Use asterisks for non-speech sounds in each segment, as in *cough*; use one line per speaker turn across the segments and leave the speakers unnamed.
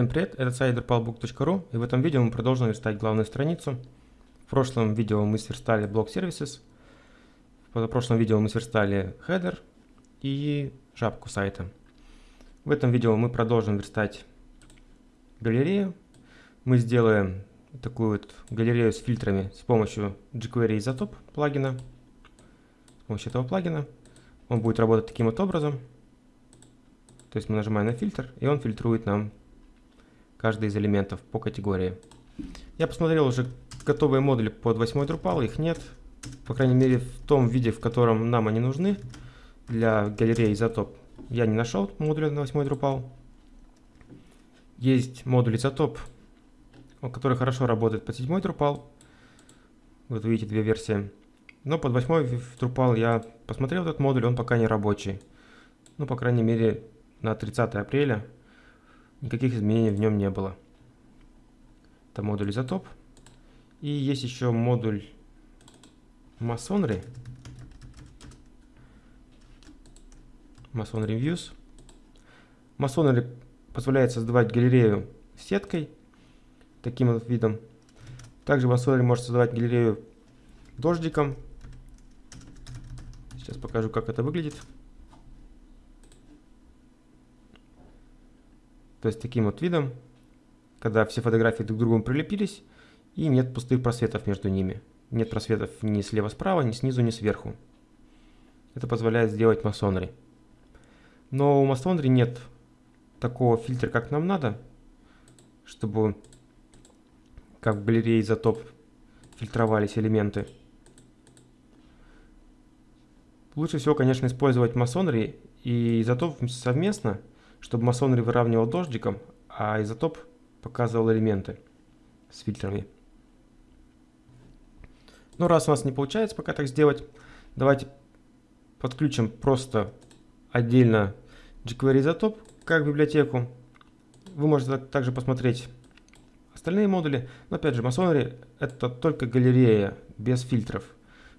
Всем привет, это сайт drupalbook.ru и в этом видео мы продолжим верстать главную страницу. В прошлом видео мы сверстали блок Services, в прошлом видео мы сверстали header и жабку сайта. В этом видео мы продолжим верстать галерею. Мы сделаем такую вот галерею с фильтрами с помощью jQuery Isotope плагина. С помощью этого плагина он будет работать таким вот образом. То есть мы нажимаем на фильтр, и он фильтрует нам каждый из элементов по категории. Я посмотрел уже готовые модули под 8 Drupal, их нет. По крайней мере в том виде, в котором нам они нужны для галереи Изотоп. Я не нашел модуля на 8 Drupal. Есть модуль Изотоп, который хорошо работает под 7 Drupal. Вот видите две версии. Но под 8 Drupal я посмотрел этот модуль, он пока не рабочий. Ну, по крайней мере, на 30 апреля никаких изменений в нем не было. Это модуль изотоп. И есть еще модуль Masonry. Masonry Views. Masonry позволяет создавать галерею сеткой, таким вот видом. Также Masonry может создавать галерею дождиком. Сейчас покажу, как это выглядит. То есть таким вот видом, когда все фотографии друг к другу прилепились, и нет пустых просветов между ними. Нет просветов ни слева-справа, ни снизу, ни сверху. Это позволяет сделать масонри. Но у масонри нет такого фильтра, как нам надо, чтобы как в галерее изотоп фильтровались элементы. Лучше всего, конечно, использовать масонри и изотоп совместно – чтобы масонри выравнивал дождиком, а изотоп показывал элементы с фильтрами. Но раз у нас не получается пока так сделать, давайте подключим просто отдельно jQuery изотоп как библиотеку. Вы можете также посмотреть остальные модули, но опять же Masonry это только галерея без фильтров.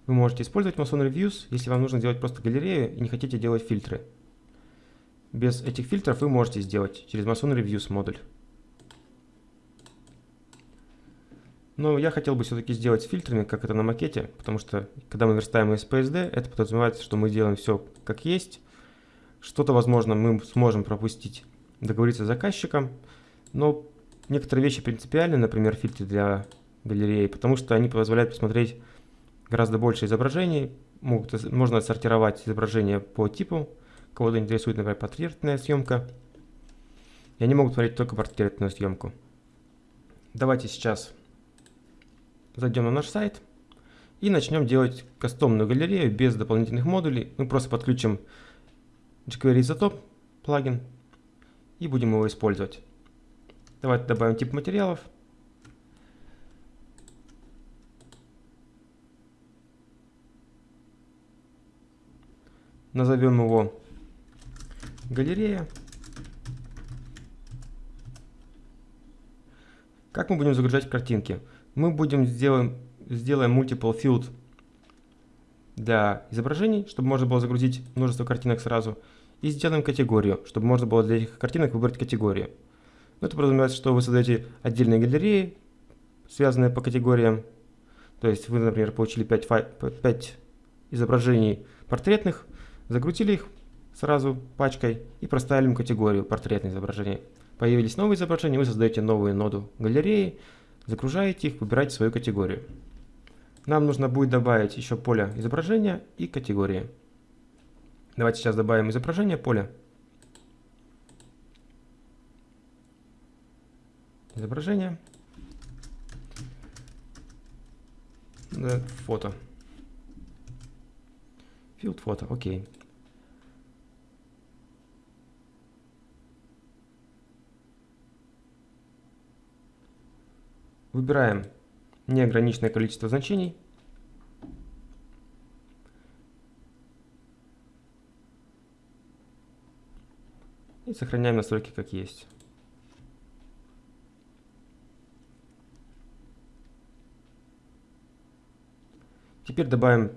Вы можете использовать Masonry Views, если вам нужно сделать просто галерею и не хотите делать фильтры. Без этих фильтров вы можете сделать через Mason Reviews модуль. Но я хотел бы все-таки сделать с фильтрами, как это на макете, потому что когда мы верстаем из PSD, это подразумевает, что мы делаем все как есть. Что-то, возможно, мы сможем пропустить, договориться с заказчиком, но некоторые вещи принципиальны, например, фильтры для галереи, потому что они позволяют посмотреть гораздо больше изображений, могут, можно отсортировать изображения по типу, Кого-то интересует, например, портретная съемка. И они могут творить только портретную съемку. Давайте сейчас зайдем на наш сайт и начнем делать кастомную галерею без дополнительных модулей. Мы просто подключим jQuery Isotope плагин и будем его использовать. Давайте добавим тип материалов. Назовем его галерея. Как мы будем загружать картинки? Мы будем сделаем, сделаем multiple field для изображений, чтобы можно было загрузить множество картинок сразу. И сделаем категорию, чтобы можно было для этих картинок выбрать категорию. Но это подразумевает, что вы создаете отдельные галереи, связанные по категориям. То есть вы, например, получили 5, 5 изображений портретных, загрузили их, сразу пачкой и проставим категорию портретное изображение. Появились новые изображения, вы создаете новую ноду галереи, загружаете их, выбираете свою категорию. Нам нужно будет добавить еще поле изображения и категории. Давайте сейчас добавим изображение поля. Изображение. Фото. Field фото, окей. Выбираем неограниченное количество значений. И сохраняем настройки как есть. Теперь добавим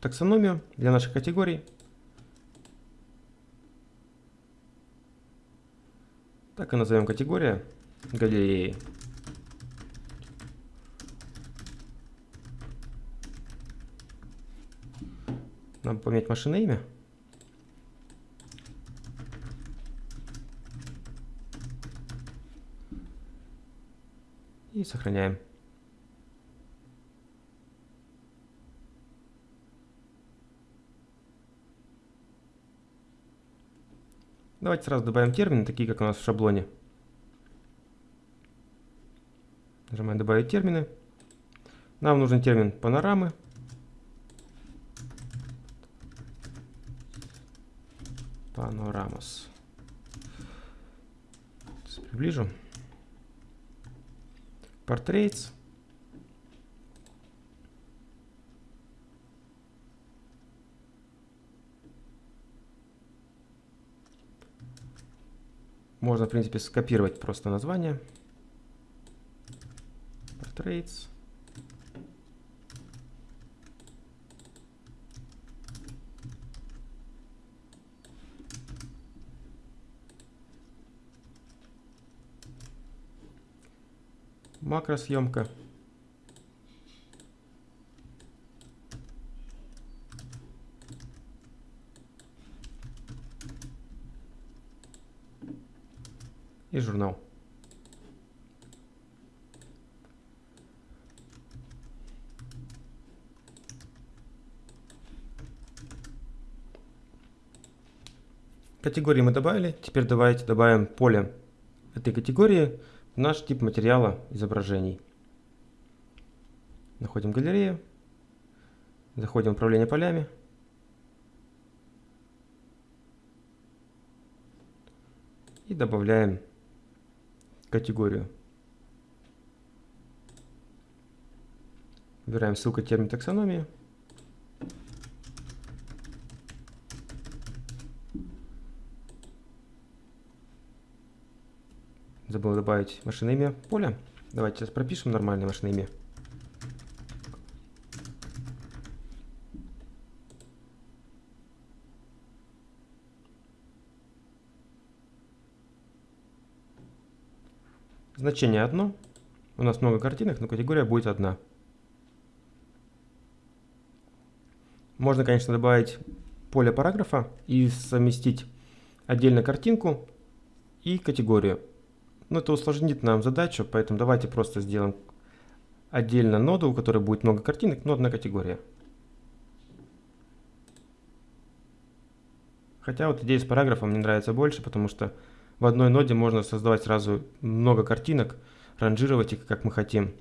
таксономию для наших категорий. Так и назовем категория. галереи. Надо поменять машинное имя. И сохраняем. Давайте сразу добавим термины, такие как у нас в шаблоне. Нажимаем «Добавить термины». Нам нужен термин панорамы. Панорамас. Приближу. Portraits. Можно, в принципе, скопировать просто название. Portraits. Макросъемка. И журнал. Категории мы добавили. Теперь давайте добавим поле этой категории наш тип материала изображений. Находим галерею, заходим в управление полями. И добавляем категорию. Выбираем ссылку термин таксономии. Забыл добавить машинное имя поля. Давайте сейчас пропишем нормальное машинное имя. Значение одно. У нас много картинок, но категория будет одна. Можно, конечно, добавить поле параграфа и совместить отдельно картинку и категорию. Но это усложнит нам задачу, поэтому давайте просто сделаем отдельно ноду, у которой будет много картинок, но одна категория. Хотя вот идея с параграфом мне нравится больше, потому что в одной ноде можно создавать сразу много картинок, ранжировать их как мы хотим.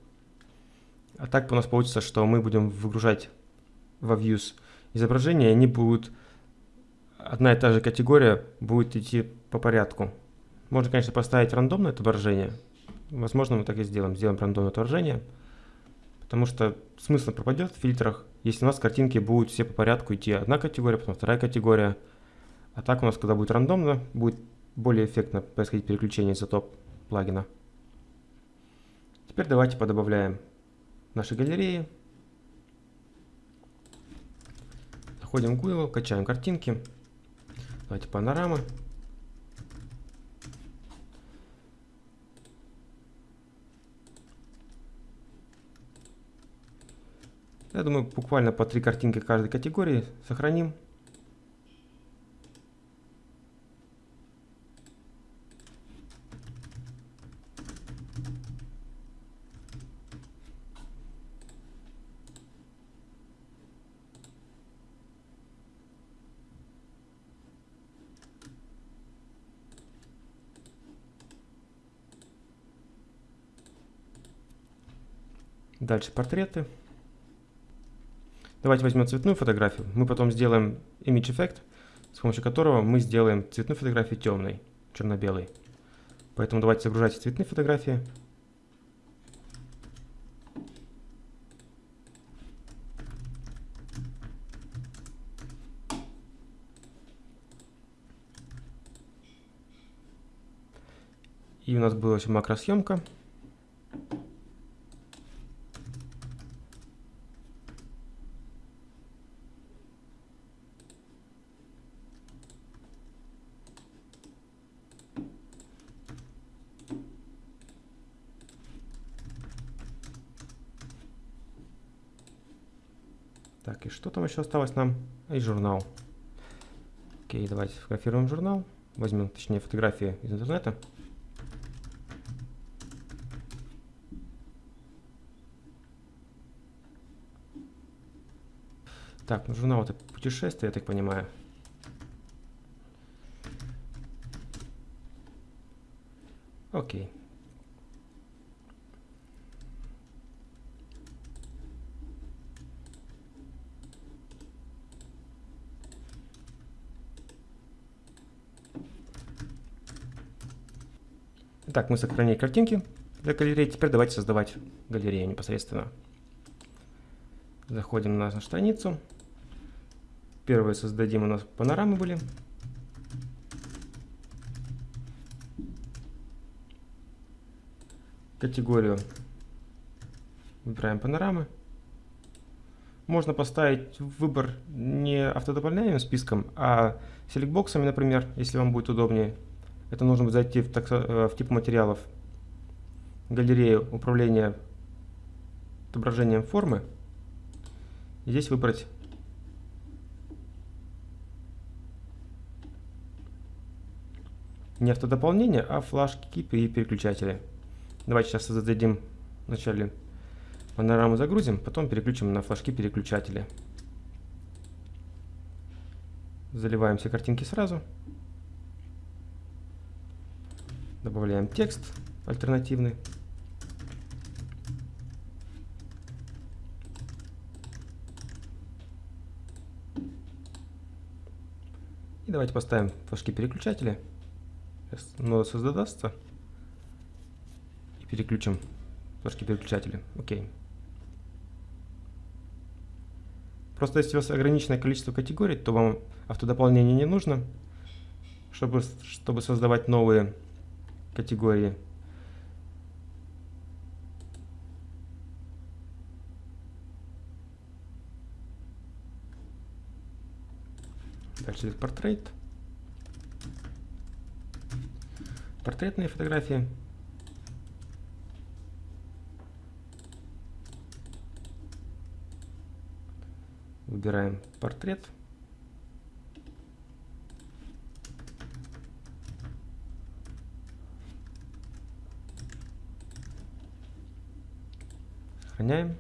А так у нас получится, что мы будем выгружать во Views изображения, и они будут, одна и та же категория будет идти по порядку. Можно, конечно, поставить рандомное отображение. Возможно, мы так и сделаем. Сделаем рандомное отображение. Потому что смысл пропадет в фильтрах, если у нас картинки будут все по порядку идти. Одна категория, потом вторая категория. А так у нас, когда будет рандомно, будет более эффектно происходить переключение изотоп плагина. Теперь давайте подобавляем наши галереи. Заходим в Google, качаем картинки. Давайте панорамы. Я думаю, буквально по три картинки каждой категории сохраним. Дальше портреты. Давайте возьмем цветную фотографию. Мы потом сделаем image effect, с помощью которого мы сделаем цветную фотографию темной, черно-белой. Поэтому давайте загружайте цветные фотографии. И у нас была макросъемка. Так, и что там еще осталось нам? И журнал. Окей, давайте сфотографируем журнал. Возьмем, точнее, фотографии из интернета. Так, ну журнал это путешествие, я так понимаю. Окей. Итак, мы сохранили картинки для галереи. Теперь давайте создавать галерею непосредственно. Заходим на нашу страницу. Первые создадим у нас панорамы были. Категорию выбираем панорамы. Можно поставить выбор не автодополняемым списком, а селектбоксами, например, если вам будет удобнее. Это нужно зайти в, э, в тип материалов, галерею управления отображением формы. И здесь выбрать не автодополнение, а флажки и переключатели. Давайте сейчас зададим вначале панораму загрузим, потом переключим на флажки переключатели. Заливаем все картинки сразу. Добавляем текст альтернативный. И давайте поставим флажки переключатели. Сейчас нода создастся. И переключим флажки переключатели. Окей. Просто если у вас ограниченное количество категорий, то вам автодополнение не нужно, чтобы, чтобы создавать новые категории. Дальше портрет. Портретные фотографии. Выбираем портрет. Сохраняем.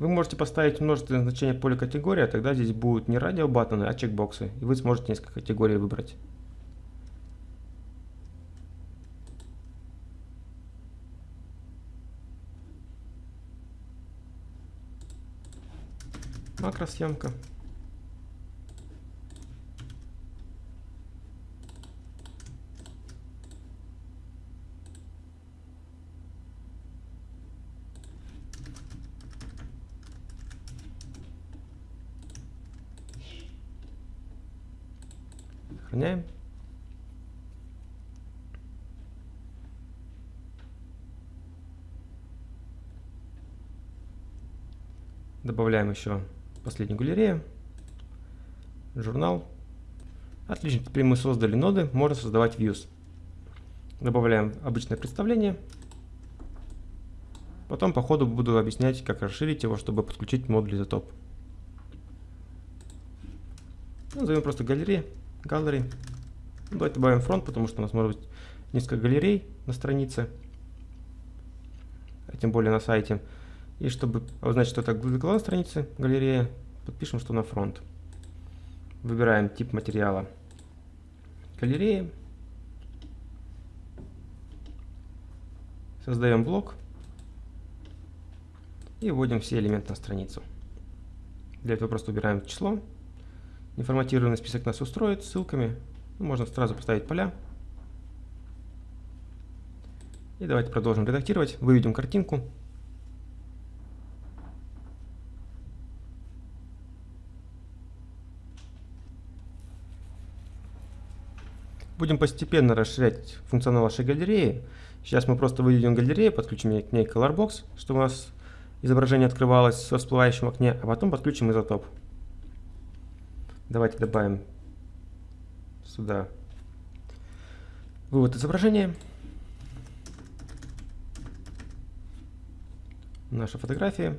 Вы можете поставить множественное значение поля категории, а тогда здесь будут не радио баттоны, а чекбоксы. И вы сможете несколько категорий выбрать. Макросъемка. Сохраняем. Добавляем еще последнюю галерею, журнал. Отлично, теперь мы создали ноды, можно создавать views. Добавляем обычное представление. Потом по ходу буду объяснять, как расширить его, чтобы подключить модуль изотоп. Назовем просто галерея. Gallery. Давайте добавим фронт, потому что у нас может быть несколько галерей на странице, а тем более на сайте. И чтобы обозначить, что это главная страница галерея, подпишем, что на фронт. Выбираем тип материала галереи. Создаем блок. И вводим все элементы на страницу. Для этого просто убираем число. Неформатированный список нас устроит ссылками. Можно сразу поставить поля. И давайте продолжим редактировать. Выведем картинку. Будем постепенно расширять функционал вашей галереи. Сейчас мы просто выведем галерею, подключим к ней Colorbox, чтобы у нас изображение открывалось во всплывающем окне, а потом подключим изотоп. Давайте добавим сюда вывод изображения. Наша фотография.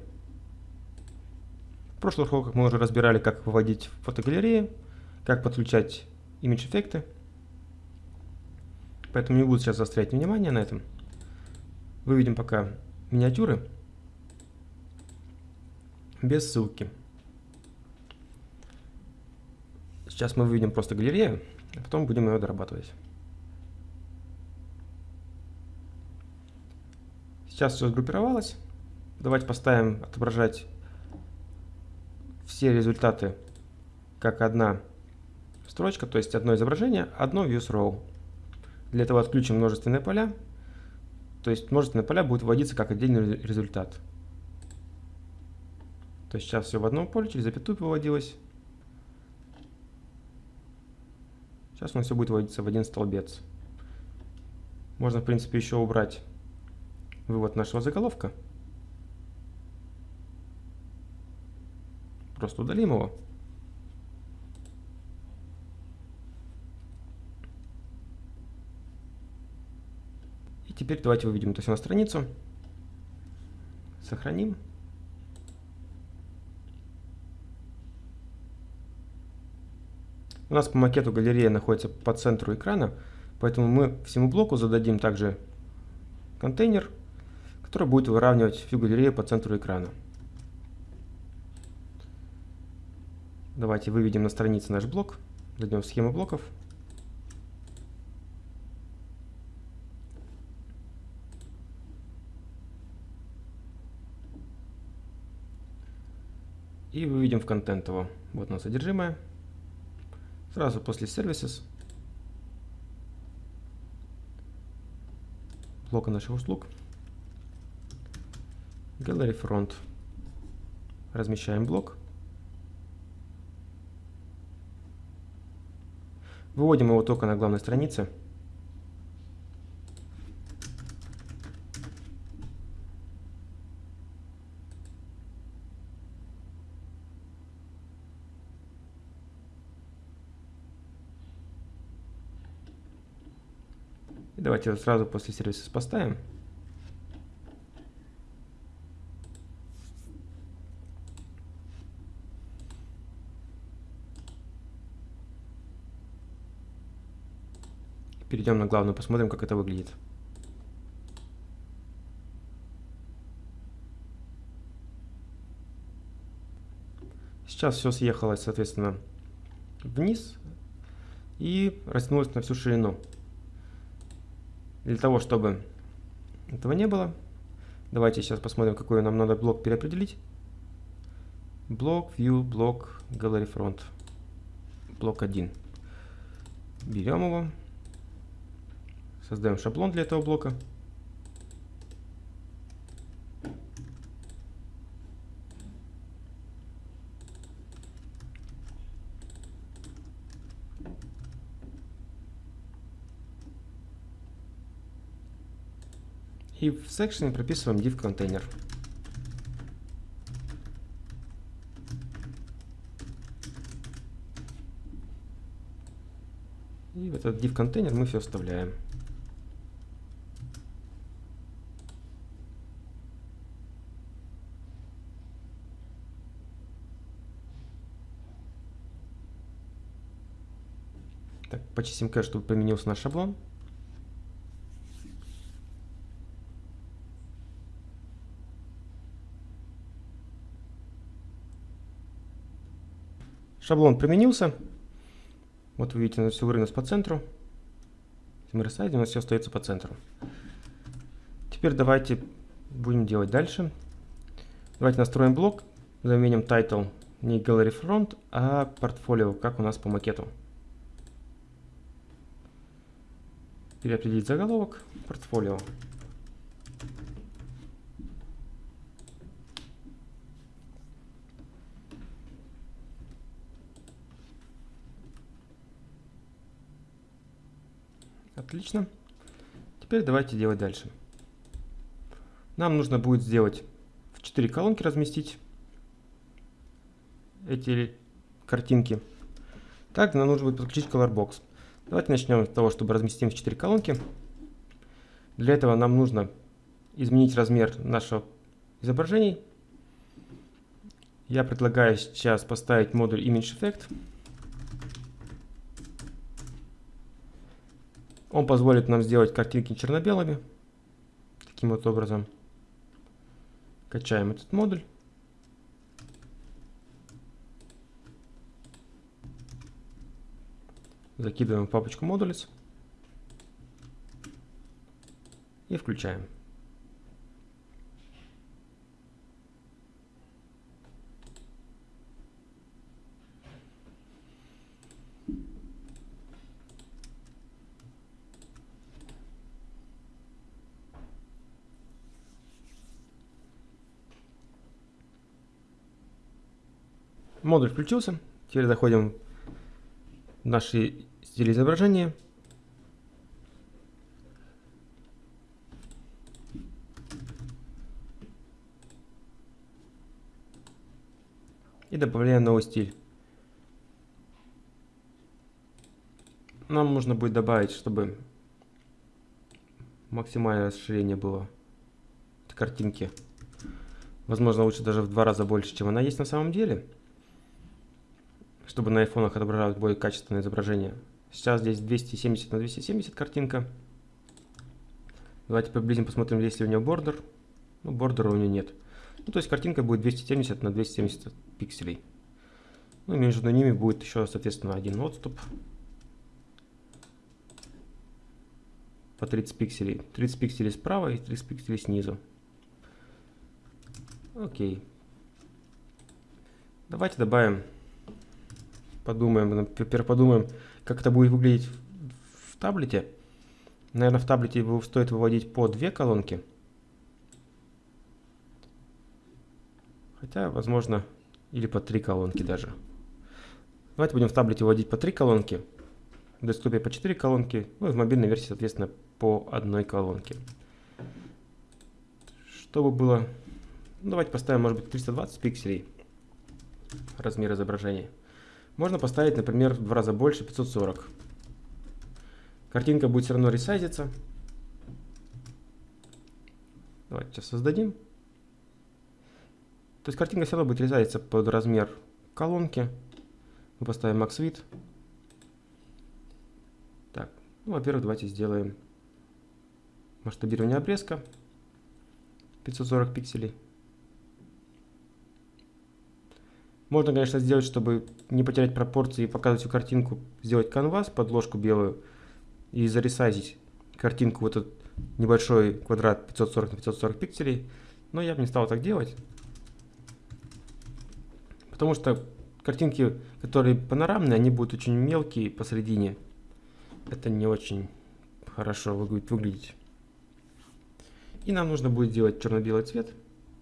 В прошлых уроках мы уже разбирали, как выводить фотогалереи, как подключать имидж-эффекты. Поэтому не буду сейчас заострять внимание на этом. Выведем пока миниатюры без ссылки. Сейчас мы выведем просто галерею, а потом будем ее дорабатывать. Сейчас все сгруппировалось. Давайте поставим отображать все результаты как одна строчка, то есть одно изображение, одно views row. Для этого отключим множественные поля, то есть множественные поля будут вводиться как отдельный результат. То есть сейчас все в одном поле, через запятую выводилось. Сейчас у нас все будет вводиться в один столбец. Можно, в принципе, еще убрать вывод нашего заголовка. Просто удалим его. Теперь давайте выведем это все на страницу. Сохраним. У нас по макету галерея находится по центру экрана, поэтому мы всему блоку зададим также контейнер, который будет выравнивать всю галерею по центру экрана. Давайте выведем на странице наш блок, зайдем схему блоков. И выведем в контент его. Вот нас содержимое. Сразу после Services блока наших услуг. Gallery Front. Размещаем блок. Выводим его только на главной странице. Давайте сразу после сервиса поставим. Перейдем на главную, посмотрим, как это выглядит. Сейчас все съехалось, соответственно, вниз и растянулось на всю ширину. Для того, чтобы этого не было, давайте сейчас посмотрим, какой нам надо блок переопределить. Блок, View, блок, Gallery Front. Блок 1. Берем его. Создаем шаблон для этого блока. И в секшене прописываем div контейнер. И в этот div контейнер мы все вставляем. Так, почистим кэш, чтобы поменялся наш шаблон. Шаблон применился. Вот вы видите, у нас все вырвалось по центру. Мы рассадим, у нас все остается по центру. Теперь давайте будем делать дальше. Давайте настроим блок. Заменим title не Gallery Front, а портфолио, как у нас по макету. переопределить заголовок, портфолио. Отлично. Теперь давайте делать дальше. Нам нужно будет сделать в 4 колонки разместить эти картинки. Также нам нужно будет подключить Colorbox. Давайте начнем с того, чтобы разместим в 4 колонки. Для этого нам нужно изменить размер нашего изображений. Я предлагаю сейчас поставить модуль Image Effect. Он позволит нам сделать картинки черно-белыми. Таким вот образом. Качаем этот модуль. Закидываем в папочку модулец. И включаем. Модуль включился. Теперь заходим в наши стили изображения. И добавляем новый стиль. Нам нужно будет добавить, чтобы максимальное расширение было картинки. Возможно, лучше даже в два раза больше, чем она есть на самом деле чтобы на айфонах отображалось более качественное изображение. Сейчас здесь 270 на 270 картинка. Давайте приблизим, посмотрим, есть ли у нее бордер. Ну, бордера у нее нет. Ну, то есть картинка будет 270 на 270 пикселей. Ну, между ними будет еще, соответственно, один отступ. По 30 пикселей. 30 пикселей справа и 30 пикселей снизу. Окей. Давайте добавим подумаем, теперь подумаем, как это будет выглядеть в, в таблете. Наверное, в таблете стоит выводить по две колонки. Хотя, возможно, или по три колонки даже. Давайте будем в таблете выводить по три колонки. В десктопе по 4 колонки. Ну и в мобильной версии, соответственно, по одной колонке. Чтобы было... Ну, давайте поставим, может быть, 320 пикселей размер изображения. Можно поставить, например, в два раза больше, 540. Картинка будет все равно ресайзиться. Давайте сейчас создадим. То есть картинка все равно будет резаться под размер колонки. Мы поставим Max Width. Так, ну, во-первых, давайте сделаем масштабирование обрезка 540 пикселей. Можно, конечно, сделать, чтобы не потерять пропорции и показывать всю картинку, сделать канвас, подложку белую и заресайзить картинку в этот небольшой квадрат 540 на 540 пикселей. Но я бы не стал так делать. Потому что картинки, которые панорамные, они будут очень мелкие посередине. Это не очень хорошо будет выглядеть. И нам нужно будет сделать черно-белый цвет,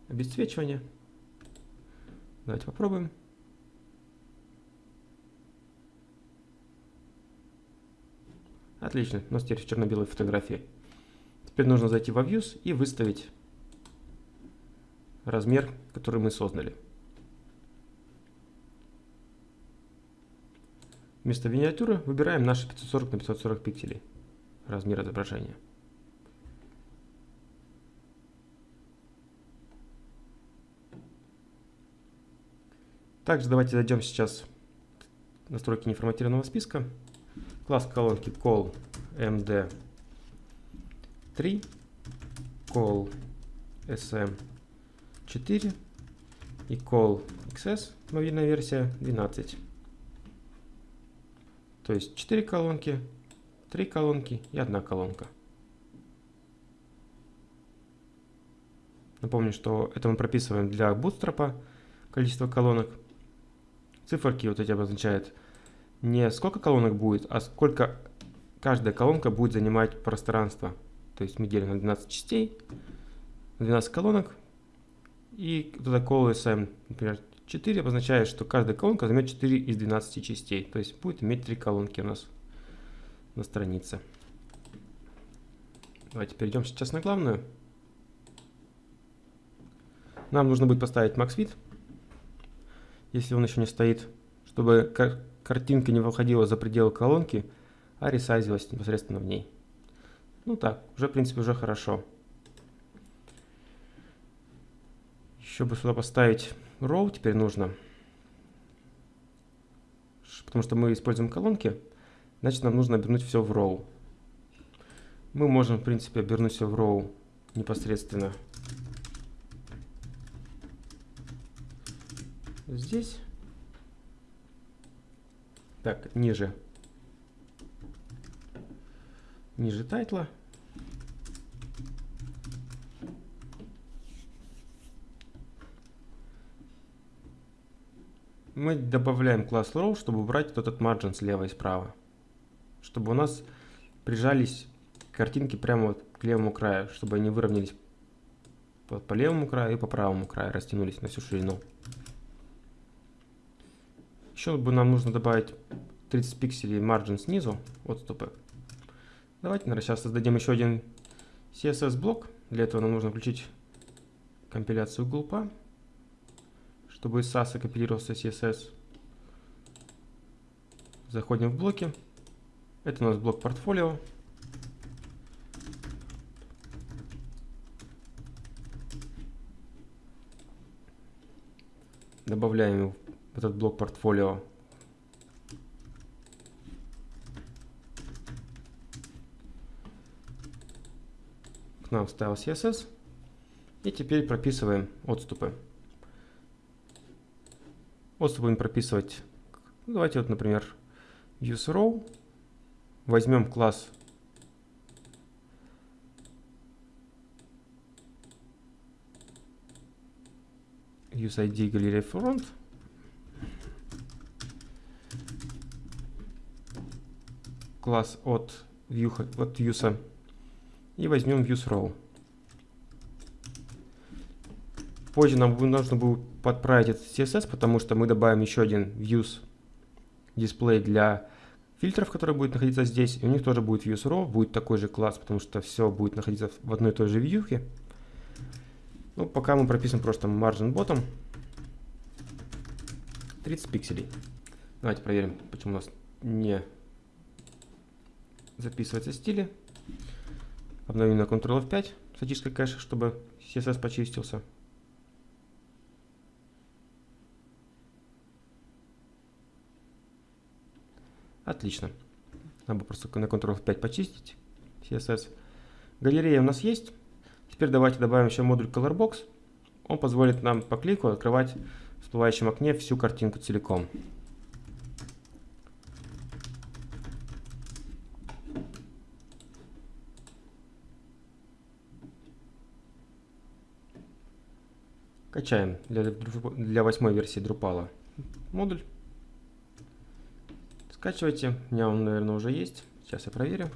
обесцвечивание. Давайте попробуем. Отлично, у нас теперь черно-белые фотографии. Теперь нужно зайти во Views и выставить размер, который мы создали. Вместо миниатюры выбираем наши 540 на 540 пикселей размер изображения. Также давайте зайдем сейчас в настройки неформатированного списка. Класс колонки call md3, call sm4 и call xs, мобильная версия 12. То есть 4 колонки, 3 колонки и 1 колонка. Напомню, что это мы прописываем для Bootstrap количество колонок. Циферки вот эти обозначают не сколько колонок будет, а сколько каждая колонка будет занимать пространство. То есть мы делим на 12 частей, на 12 колонок. И протокол SM, например, 4 обозначает, что каждая колонка займет 4 из 12 частей. То есть будет иметь 3 колонки у нас на странице. Давайте перейдем сейчас на главную. Нам нужно будет поставить max если он еще не стоит, чтобы картинка не выходила за пределы колонки, а ресайзилась непосредственно в ней. Ну так, уже в принципе уже хорошо. Чтобы сюда поставить row, теперь нужно, потому что мы используем колонки, значит нам нужно обернуть все в row. Мы можем, в принципе, обернуть все в row непосредственно здесь. Так, ниже. Ниже тайтла. Мы добавляем класс row, чтобы убрать вот этот margin слева и справа. Чтобы у нас прижались картинки прямо вот к левому краю, чтобы они выровнялись по, по левому краю и по правому краю, растянулись на всю ширину. Еще бы нам нужно добавить 30 пикселей margin снизу, отступы. Давайте, наверное, сейчас создадим еще один CSS-блок. Для этого нам нужно включить компиляцию глупа, чтобы из SAS компилировался CSS. Заходим в блоки. Это у нас блок портфолио. Добавляем этот блок портфолио. К нам вставил CSS. И теперь прописываем отступы. Отступы будем прописывать. Ну, давайте вот, например, useRow. Возьмем класс useID галерея front. Класс от view, от views и возьмем viewsRow. Позже нам нужно будет подправить этот CSS, потому что мы добавим еще один views дисплей для фильтров, который будет находиться здесь. И у них тоже будет viewsRow, будет такой же класс, потому что все будет находиться в одной и той же вьюхе. Ну, пока мы пропишем просто margin bottom 30 пикселей. Давайте проверим, почему у нас не записывается стили. Обновим на Ctrl F5 статической кэш, чтобы CSS почистился. Отлично. Надо просто на Ctrl F5 почистить CSS. Галерея у нас есть. Теперь давайте добавим еще модуль Colorbox. Он позволит нам по клику открывать в всплывающем окне всю картинку целиком. Качаем для, для восьмой версии Drupal модуль. Скачивайте. У меня он, наверное, уже есть. Сейчас я проверю.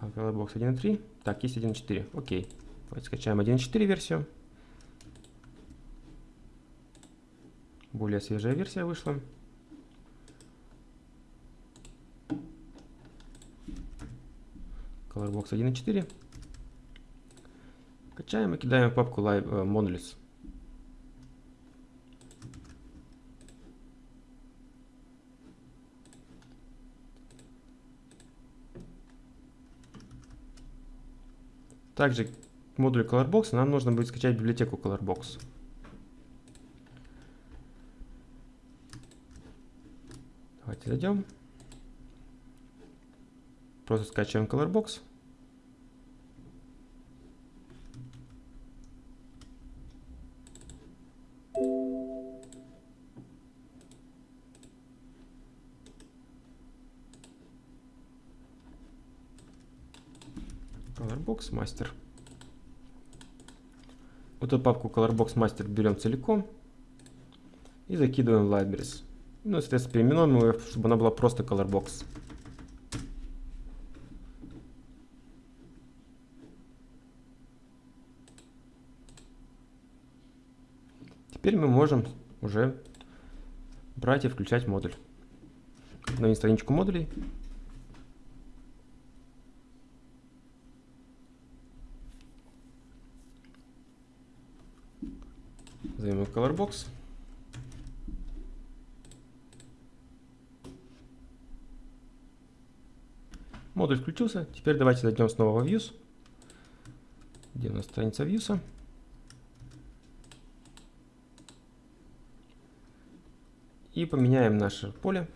Colorbox 1.3. Так, есть 1.4. Окей. Давайте скачаем 1.4 версию. Более свежая версия вышла. Colorbox 1.4. Качаем и кидаем в папку э, Modules. Также к модулю Colorbox нам нужно будет скачать библиотеку Colorbox. Давайте зайдем. Просто скачиваем Colorbox. Colorbox. Вот эту папку Colorbox Master берем целиком и закидываем в Libraries. Ну, соответственно, переименуем ее, чтобы она была просто Colorbox. Теперь мы можем уже брать и включать модуль. На страничку модулей. Создаем colorbox. Модуль включился. Теперь давайте зайдем снова в Views. Где у нас страница Views? И поменяем наше поле.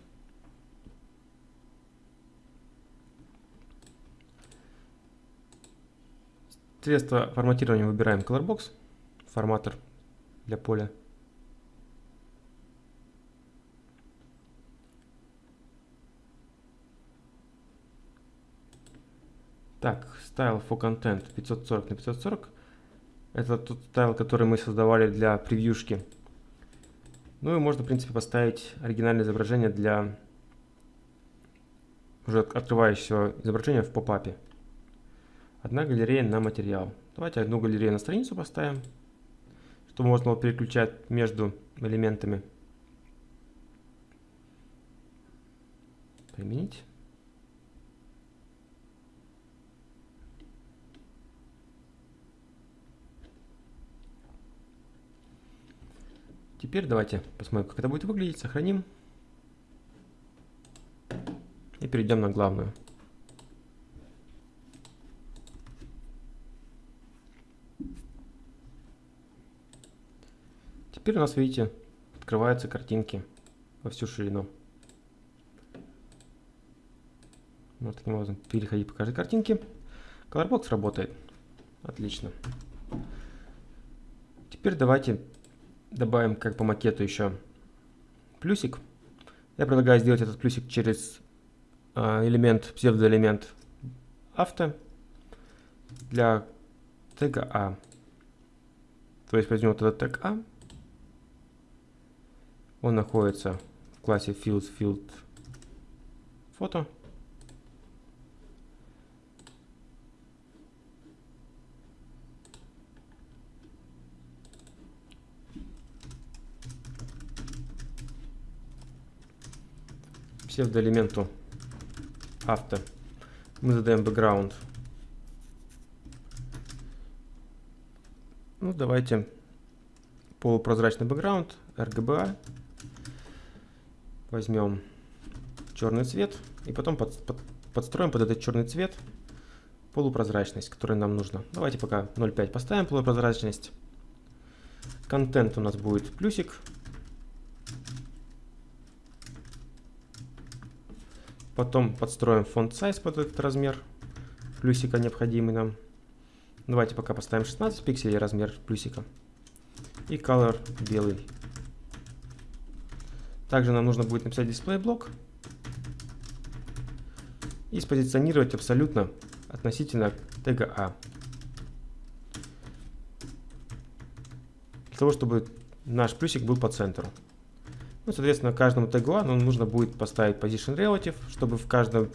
Средство форматирования выбираем Colorbox, форматор для поля. Так, style for content 540 на 540. Это тот стайл, который мы создавали для превьюшки. Ну и можно, в принципе, поставить оригинальное изображение для уже открывающего изображения в попапе. Одна галерея на материал. Давайте одну галерею на страницу поставим, чтобы можно было переключать между элементами. Применить. Теперь давайте посмотрим, как это будет выглядеть. Сохраним. И перейдем на главную. Теперь у нас, видите, открываются картинки во всю ширину. Вот таким образом переходить по каждой картинке. Colorbox работает. Отлично. Теперь давайте добавим как по макету еще плюсик. Я предлагаю сделать этот плюсик через э, элемент, псевдоэлемент авто для тега А. То есть возьмем вот этот тег А. Он находится в классе fields field фото. псевдоэлементу авто мы задаем background. Ну, давайте полупрозрачный background, RGBA. Возьмем черный цвет и потом под, под, подстроим под этот черный цвет полупрозрачность, которая нам нужна. Давайте пока 0.5 поставим полупрозрачность. Контент у нас будет плюсик, Потом подстроим фонд size под этот размер плюсика необходимый нам. Давайте пока поставим 16 пикселей размер плюсика. И color белый. Также нам нужно будет написать display блок и спозиционировать абсолютно относительно тега А. Для того, чтобы наш плюсик был по центру. Ну, соответственно, каждому тегу A нам нужно будет поставить position relative, чтобы в каждом,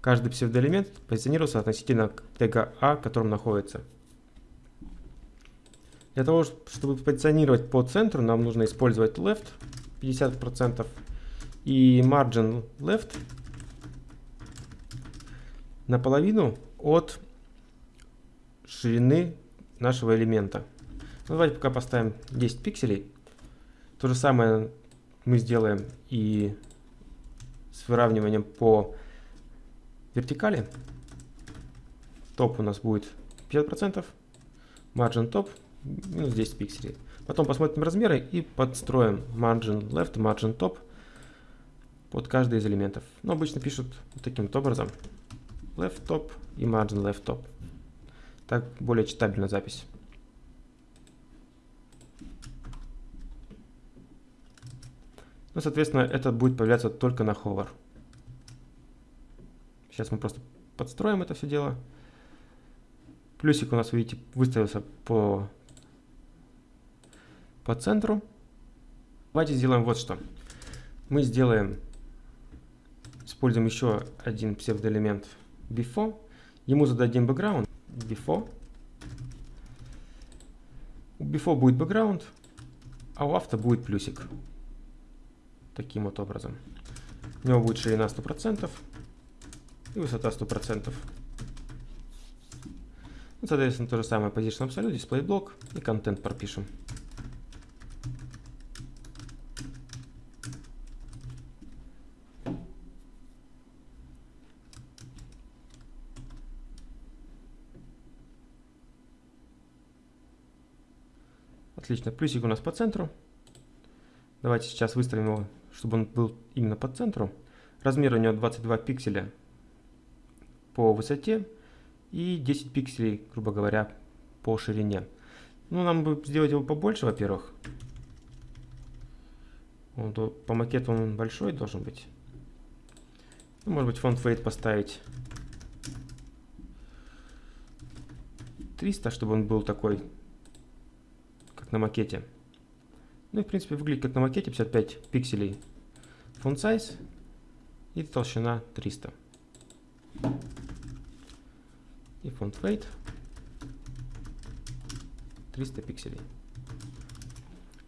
каждый псевдоэлемент позиционировался относительно тега A, в котором находится. Для того, чтобы позиционировать по центру, нам нужно использовать left 50% и margin left наполовину от ширины нашего элемента. Ну, давайте пока поставим 10 пикселей. То же самое мы сделаем и с выравниванием по вертикали. Топ у нас будет 50%, margin top минус 10 пикселей. Потом посмотрим размеры и подстроим margin left, margin top под каждый из элементов. Но обычно пишут вот таким вот образом. Left top и margin left top. Так более читабельна запись. Ну, соответственно, это будет появляться только на hover. Сейчас мы просто подстроим это все дело. Плюсик у нас, видите, выставился по, по центру. Давайте сделаем вот что. Мы сделаем, используем еще один псевдоэлемент before. Ему зададим background before. У before будет background, а у авто будет плюсик таким вот образом. У него будет ширина 100% и высота 100%. Ну, соответственно, то же самое Position Absolute, Display блок и контент пропишем. Отлично, плюсик у нас по центру. Давайте сейчас выставим его, чтобы он был именно по центру. Размер у него 22 пикселя по высоте и 10 пикселей, грубо говоря, по ширине. Ну, нам бы сделать его побольше, во-первых. По макету он большой должен быть. Ну, может быть, фонд weight поставить 300, чтобы он был такой, на макете. Ну и в принципе выглядит как на макете, 55 пикселей font size и толщина 300. И font weight 300 пикселей.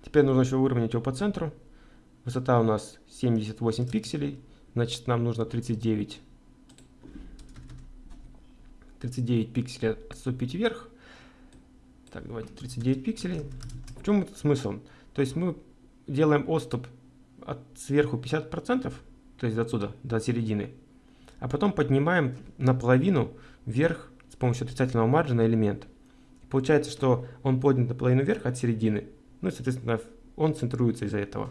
Теперь нужно еще выровнять его по центру. Высота у нас 78 пикселей, значит нам нужно 39 39 пикселей отступить вверх. Так, давайте 39 пикселей. В чем этот смысл? То есть мы делаем отступ от сверху 50%, то есть отсюда, до середины, а потом поднимаем наполовину вверх с помощью отрицательного маржина элемент. Получается, что он поднят наполовину вверх от середины, ну и, соответственно, он центруется из-за этого.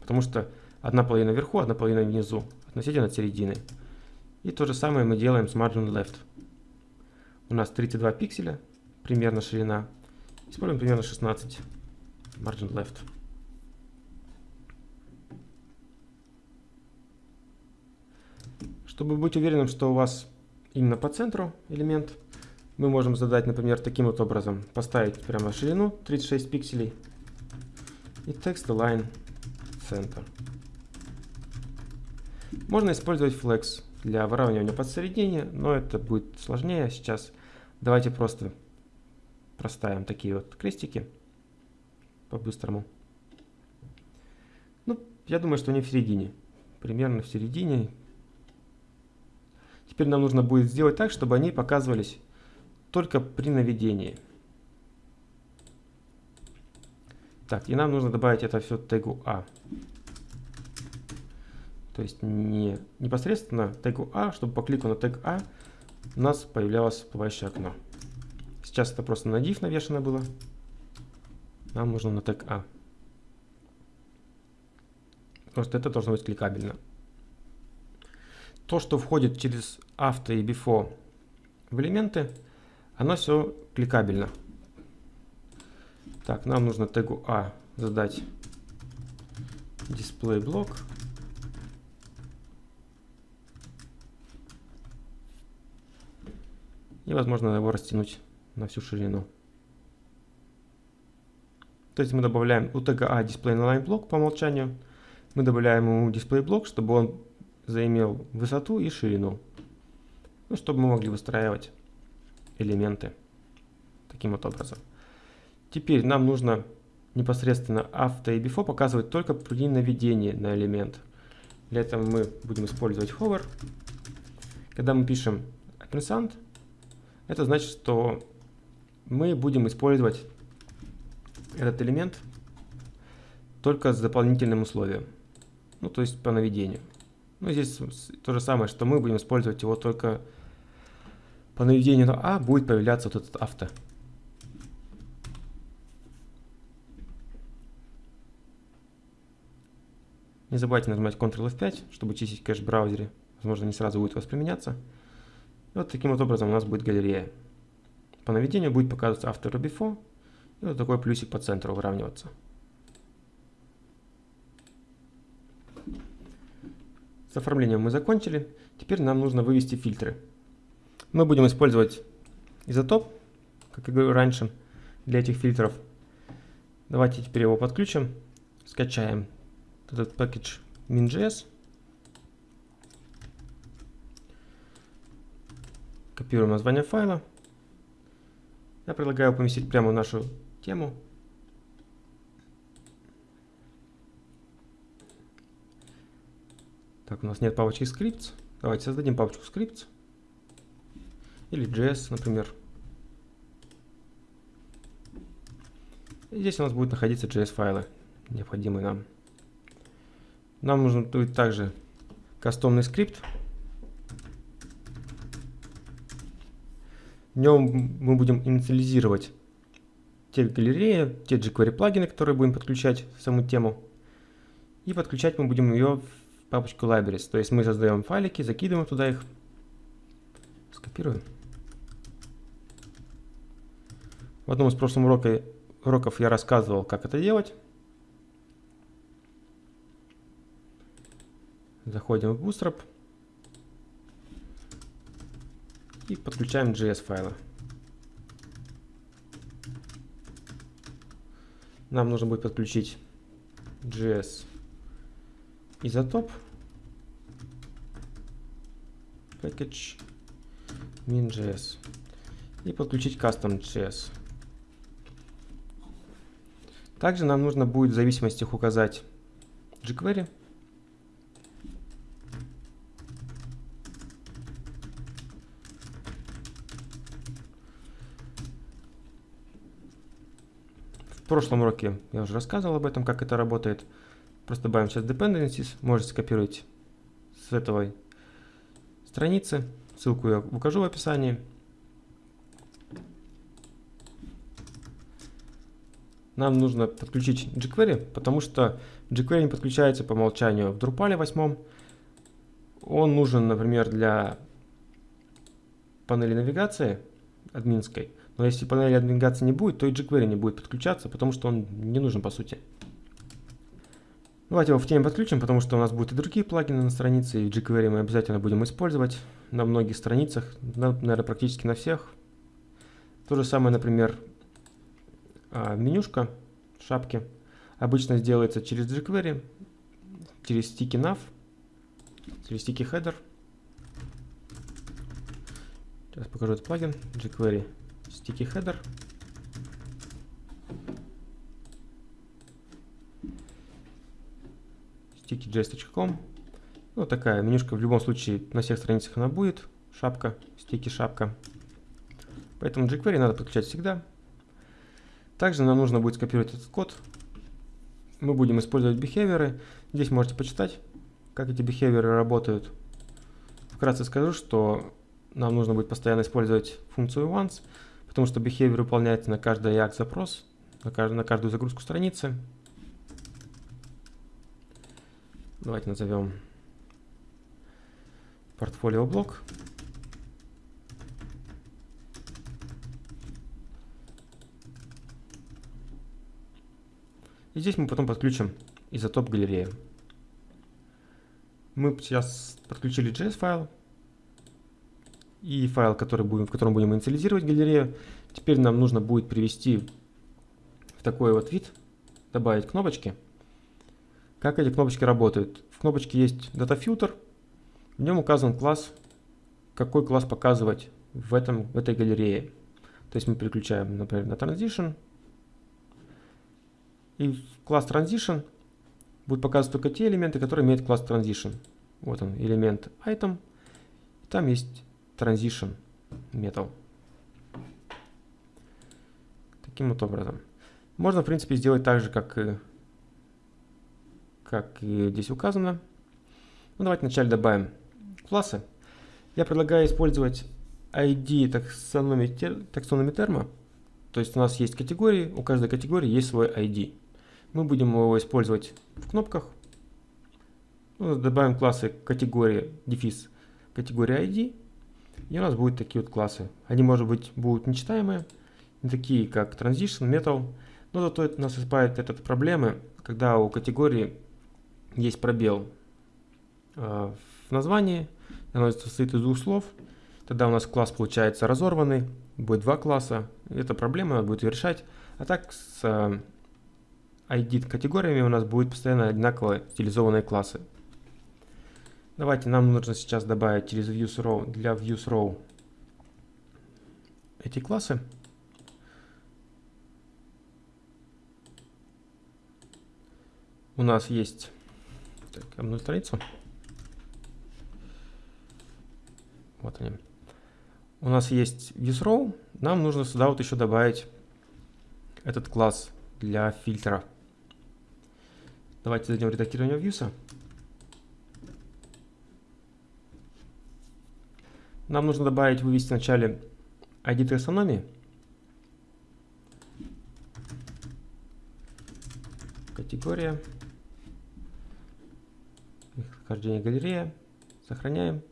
Потому что одна половина вверху, одна половина внизу, относительно от середины. И то же самое мы делаем с margin left. У нас 32 пикселя, примерно ширина. Используем примерно 16 margin left. Чтобы быть уверенным, что у вас именно по центру элемент, мы можем задать, например, таким вот образом. Поставить прямо ширину 36 пикселей и text align center. Можно использовать flex для выравнивания посередине, но это будет сложнее сейчас. Давайте просто проставим такие вот крестики по-быстрому. Ну, я думаю, что они в середине. Примерно в середине. Теперь нам нужно будет сделать так, чтобы они показывались только при наведении. Так, и нам нужно добавить это все тегу А. То есть не непосредственно тегу А, чтобы по клику на тег А у нас появлялось всплывающее окно. Сейчас это просто на div навешено было. Нам нужно на тег А. Что это должно быть кликабельно. То, что входит через after и before в элементы, оно все кликабельно. Так, нам нужно тегу А задать display блок. И возможно его растянуть на всю ширину. То есть мы добавляем у А display inline блок по умолчанию. Мы добавляем ему display блок, чтобы он заимел высоту и ширину. Ну, чтобы мы могли выстраивать элементы таким вот образом. Теперь нам нужно непосредственно after и before показывать только при наведении на элемент. Для этого мы будем использовать hover. Когда мы пишем ampersand, это значит, что мы будем использовать этот элемент только с дополнительным условием. Ну, то есть по наведению. Ну, здесь то же самое, что мы будем использовать его только по наведению на А будет появляться вот этот авто. Не забывайте нажимать Ctrl F5, чтобы чистить кэш в браузере. Возможно, не сразу будет восприменяться. Вот таким вот образом у нас будет галерея. По наведению будет показываться After и Before. И вот такой плюсик по центру выравниваться. С оформлением мы закончили. Теперь нам нужно вывести фильтры. Мы будем использовать изотоп, как я говорил раньше, для этих фильтров. Давайте теперь его подключим. Скачаем этот пакет min.js. Копируем название файла. Я предлагаю поместить прямо в нашу тему. Так, у нас нет папочки scripts. Давайте создадим папочку scripts. Или JS, например. И здесь у нас будет находиться JS файлы, необходимые нам. Нам нужен будет также кастомный скрипт. В нем мы будем инициализировать те галереи, те jQuery плагины, которые будем подключать в саму тему. И подключать мы будем ее в папочку libraries. То есть мы создаем файлики, закидываем туда их. Скопируем. В одном из прошлых урока, уроков я рассказывал, как это делать. Заходим в Bootstrap. И подключаем JS файлы. Нам нужно будет подключить JS изотоп package min.js и подключить custom.js. Также нам нужно будет в зависимостях указать jQuery. Прошлом уроке я уже рассказывал об этом, как это работает. Просто добавим сейчас dependencies, можете скопировать с этой страницы. Ссылку я укажу в описании. Нам нужно подключить jQuery, потому что jQuery не подключается по умолчанию в Drupal 8. Он нужен, например, для панели навигации админской. Но если панели навигации не будет, то и jQuery не будет подключаться, потому что он не нужен по сути. Давайте его в теме подключим, потому что у нас будут и другие плагины на странице, и jQuery мы обязательно будем использовать на многих страницах, на, наверное, практически на всех. То же самое, например, а, менюшка шапки обычно сделается через jQuery, через sticky nav, через sticky header. Сейчас покажу этот плагин jQuery sticky header. sticky.js.com. Ну, такая менюшка в любом случае на всех страницах она будет. Шапка, стики шапка. Поэтому jQuery надо подключать всегда. Также нам нужно будет скопировать этот код. Мы будем использовать бихевиоры. Здесь можете почитать, как эти бихевиоры работают. Вкратце скажу, что нам нужно будет постоянно использовать функцию once, потому что behavior выполняется на каждый AJAX запрос, на каждую загрузку страницы. Давайте назовем портфолио блок. И здесь мы потом подключим изотоп галереи. Мы сейчас подключили JS файл и файл, который будем, в котором будем инициализировать галерею. Теперь нам нужно будет привести в такой вот вид, добавить кнопочки. Как эти кнопочки работают? В кнопочке есть DataFilter, в нем указан класс, какой класс показывать в, этом, в этой галерее. То есть мы переключаем, например, на Transition, и класс Transition будет показывать только те элементы, которые имеют класс Transition. Вот он, элемент Item, и там есть Transition Metal. Таким вот образом. Можно, в принципе, сделать так же, как и как и здесь указано. Ну, давайте вначале добавим классы. Я предлагаю использовать ID таксономи, таксономи. То есть у нас есть категории, у каждой категории есть свой ID. Мы будем его использовать в кнопках. Ну, добавим классы категории дефис категория ID. И у нас будут такие вот классы. Они, может быть, будут нечитаемые, не такие как Transition, Metal. Но зато это нас избавит от проблемы, когда у категории есть пробел э, в названии, оно состоит из двух слов, тогда у нас класс получается разорванный, будет два класса, эта проблема будет решать. А так с э, ID категориями у нас будет постоянно одинаковые стилизованные классы. Давайте нам нужно сейчас добавить через views row, для views row эти классы. У нас есть так, одну страницу. Вот они. У нас есть ViewsRow. Нам нужно сюда вот еще добавить этот класс для фильтра. Давайте зайдем в редактирование Views. Нам нужно добавить, вывести вначале ID таксономии. Категория. Вхождение галерея. Сохраняем.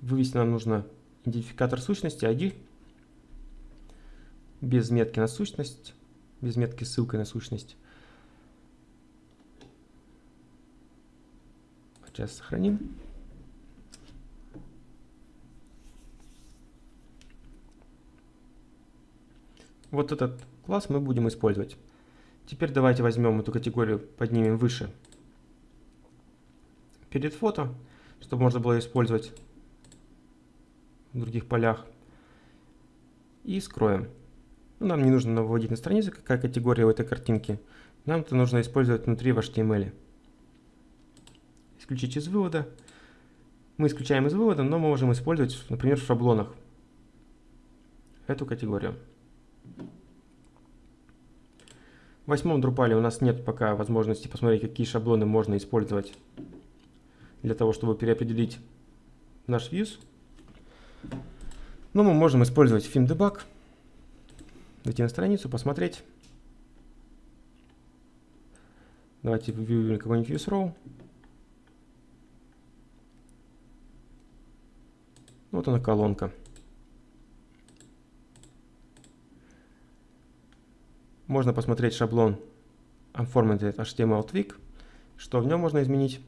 Вывести нам нужно идентификатор сущности ID без метки на сущность, без метки ссылкой на сущность. Сейчас сохраним. Вот этот класс мы будем использовать. Теперь давайте возьмем эту категорию, поднимем выше перед фото, чтобы можно было использовать в других полях. И скроем. Ну, нам не нужно выводить на странице, какая категория в этой картинке. Нам это нужно использовать внутри в HTML. Исключить из вывода. Мы исключаем из вывода, но мы можем использовать, например, в шаблонах эту категорию. В восьмом Drupal у нас нет пока возможности посмотреть, какие шаблоны можно использовать для того, чтобы переопределить наш views. Но мы можем использовать FimDebug, зайти на страницу, посмотреть. Давайте выберем какой-нибудь ViewsRow. Вот она колонка. Можно посмотреть шаблон Unformatted HTML Twig, что в нем можно изменить.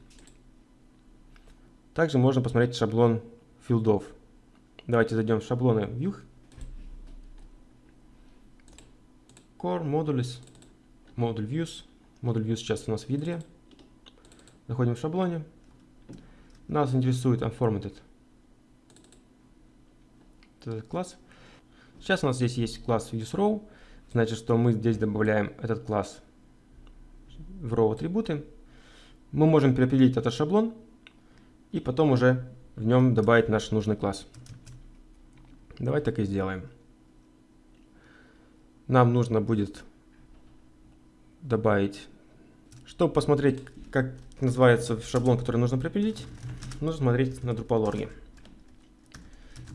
Также можно посмотреть шаблон филдов. Давайте зайдем в шаблоны View. Core, Modules, Module Views. Модуль Views сейчас у нас в ядре. Заходим в шаблоне. Нас интересует Unformatted этот класс. Сейчас у нас здесь есть класс ViewsRow. Значит, что мы здесь добавляем этот класс в row атрибуты. Мы можем переопределить этот шаблон и потом уже в нем добавить наш нужный класс. Давай так и сделаем. Нам нужно будет добавить, чтобы посмотреть, как называется шаблон, который нужно определить, нужно смотреть на Drupal.org.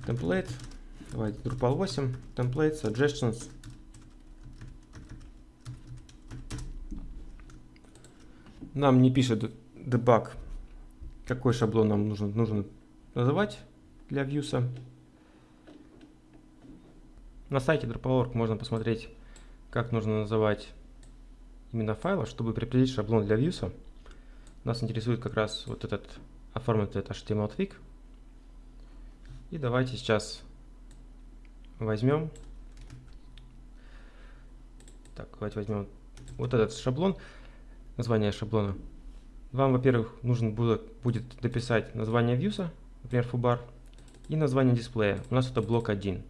Template, давайте Drupal 8, Template, Suggestions. Нам не пишет debug, какой шаблон нам нужно, нужно называть для Views. На сайте Drupal.org можно посмотреть, как нужно называть именно файлы, чтобы припределить шаблон для Views. Нас интересует как раз вот этот этот HTML twig. И давайте сейчас возьмем, так, давайте возьмем вот этот шаблон название шаблона. Вам, во-первых, нужно будет, будет дописать название views, например, foobar, и название дисплея. У нас это блок 1.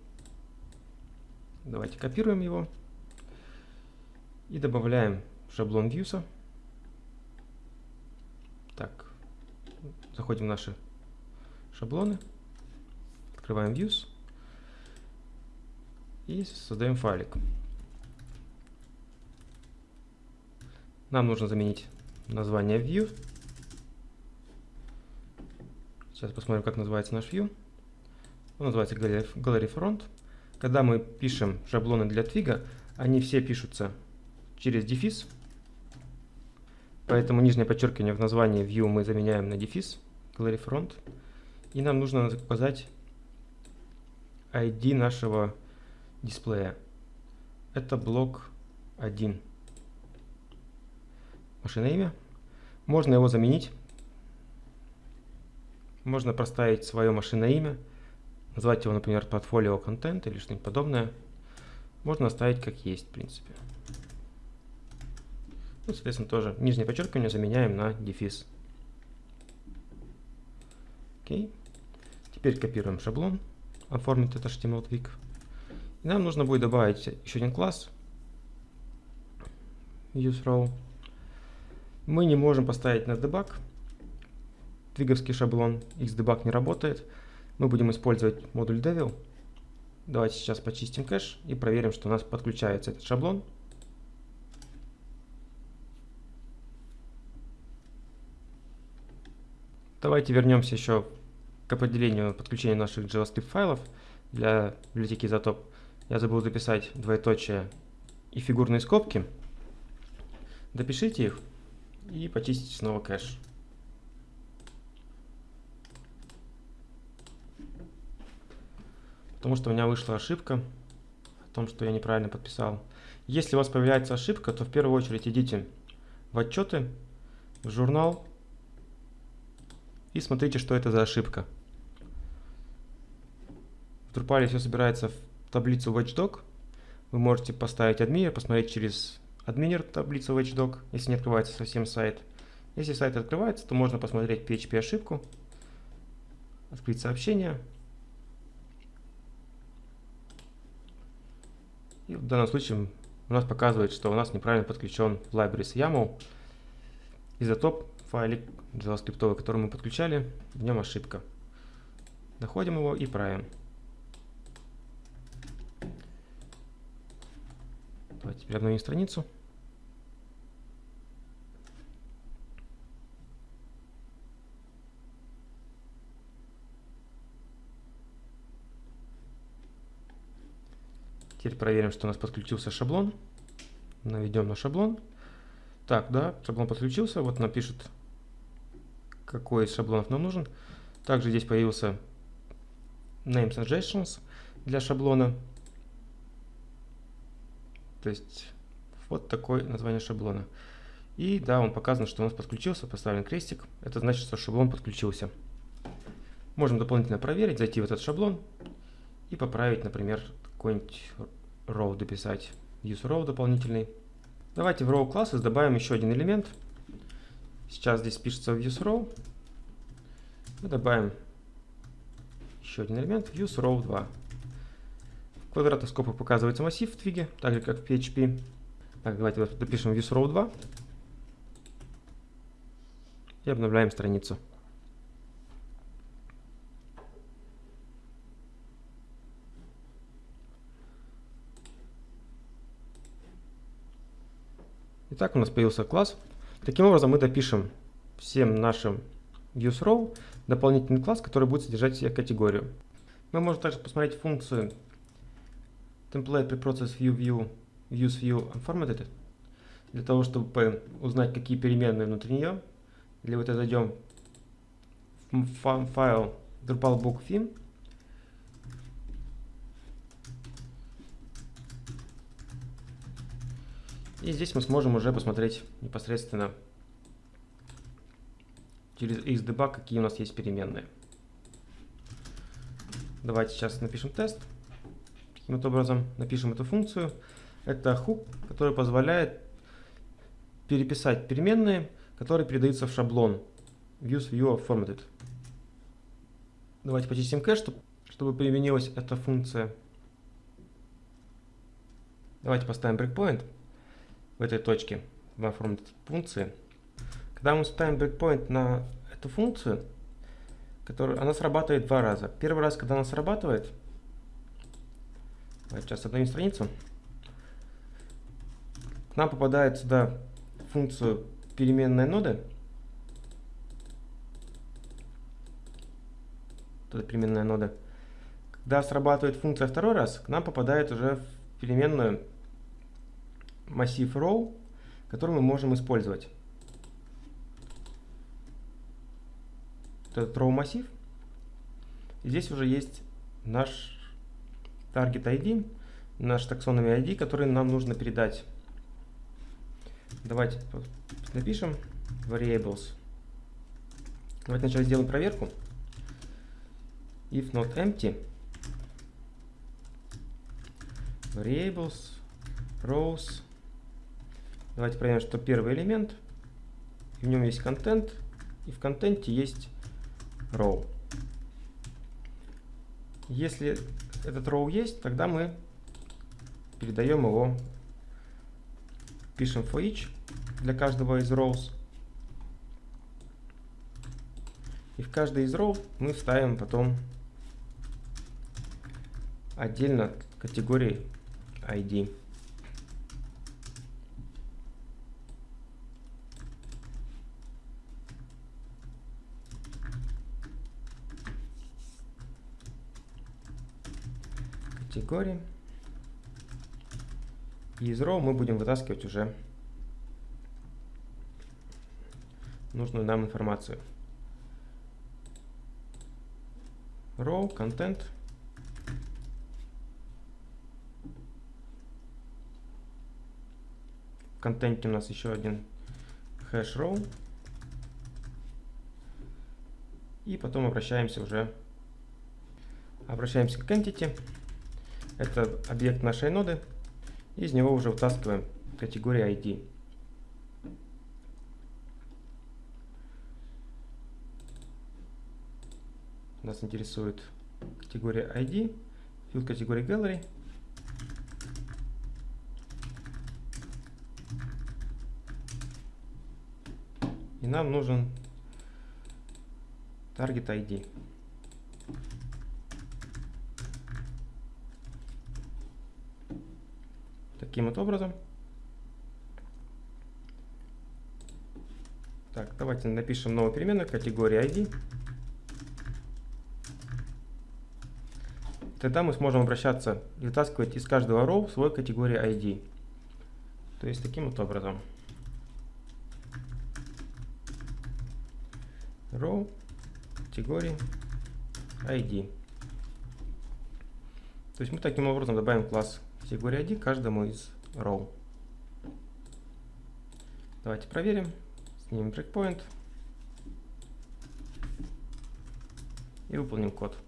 Давайте копируем его и добавляем шаблон views. Так, заходим в наши шаблоны, открываем views и создаем файлик. Нам нужно заменить название view. Сейчас посмотрим, как называется наш view. Он называется Gallery Front. Когда мы пишем шаблоны для твига, они все пишутся через дефис. Поэтому нижнее подчеркивание в названии view мы заменяем на дефис Gallery Front. И нам нужно указать ID нашего дисплея. Это блок 1 машина имя. Можно его заменить. Можно проставить свое машинное имя, назвать его, например, портфолио контент или что-нибудь подобное. Можно оставить как есть, в принципе. Ну, соответственно, тоже нижнее подчеркивание заменяем на дефис. Окей. Теперь копируем шаблон, оформить это HTML twig. И нам нужно будет добавить еще один класс useRow. Мы не можем поставить на debug. Твиговский шаблон xdebug не работает. Мы будем использовать модуль devil. Давайте сейчас почистим кэш и проверим, что у нас подключается этот шаблон. Давайте вернемся еще к определению подключения наших JavaScript файлов для библиотеки Isotop. Я забыл записать двоеточие и фигурные скобки. допишите их и почистите снова кэш. Потому что у меня вышла ошибка о том, что я неправильно подписал. Если у вас появляется ошибка, то в первую очередь идите в отчеты, в журнал и смотрите, что это за ошибка. В Drupal все собирается в таблицу Watchdog. Вы можете поставить админер, посмотреть через админер таблицу Watchdog, если не открывается совсем сайт. Если сайт открывается, то можно посмотреть PHP ошибку, открыть сообщение. И в данном случае у нас показывает, что у нас неправильно подключен libraries YAML. Изотоп файлик JavaScript, который мы подключали, в нем ошибка. Находим его и правим. Давайте теперь обновим страницу. Теперь проверим, что у нас подключился шаблон. Наведем на шаблон. Так, да, шаблон подключился. Вот напишет, какой из шаблонов нам нужен. Также здесь появился name suggestions для шаблона. То есть вот такое название шаблона. И да, он показан, что у нас подключился, поставлен крестик. Это значит, что шаблон подключился. Можем дополнительно проверить, зайти в этот шаблон и поправить, например, какой-нибудь row дописать, use row дополнительный. Давайте в row classes добавим еще один элемент. Сейчас здесь пишется в use row. Мы добавим еще один элемент use row 2. Квадратных скобках показывается массив в твиге, так же как в PHP. Так, давайте допишем use row 2. И обновляем страницу. Итак, у нас появился класс. Таким образом, мы допишем всем нашим useRow дополнительный класс, который будет содержать себе категорию. Мы можем также посмотреть функцию template preprocess view view use view unformatted для того, чтобы узнать, какие переменные внутри нее. Для этого зайдем в файл drupalbook И здесь мы сможем уже посмотреть непосредственно через xdebug, какие у нас есть переменные. Давайте сейчас напишем тест. Вот образом напишем эту функцию. Это хук, который позволяет переписать переменные, которые передаются в шаблон use view formatted. Давайте почистим кэш, чтобы применилась эта функция. Давайте поставим breakpoint в этой точке в оформленной функции. Когда мы ставим breakpoint на эту функцию, которая, она срабатывает два раза. Первый раз, когда она срабатывает, сейчас обновим страницу, к нам попадает сюда функцию переменная ноды. Это переменная нода. Когда срабатывает функция второй раз, к нам попадает уже в переменную массив row, который мы можем использовать. Этот row массив. И здесь уже есть наш target ID, наш таксономий ID, который нам нужно передать. Давайте напишем variables. Давайте сначала сделаем проверку. If not empty, variables, rows, Давайте проверим, что первый элемент, в нем есть контент, и в контенте есть row. Если этот row есть, тогда мы передаем его, пишем for each для каждого из rows. И в каждый из row мы вставим потом отдельно категории ID. Категории. И из row мы будем вытаскивать уже нужную нам информацию. Row, content. В контенте у нас еще один hash row. И потом обращаемся уже, обращаемся к entity. Это объект нашей ноды. Из него уже вытаскиваем категорию ID. Нас интересует категория ID, field категории Gallery. И нам нужен Target ID. Таким вот образом. Так, давайте напишем новую переменную категории ID. Тогда мы сможем обращаться и вытаскивать из каждого row свой категории ID. То есть таким вот образом. Row категории ID. То есть мы таким образом добавим класс категории ID каждому из row. Давайте проверим. Снимем breakpoint. И выполним код.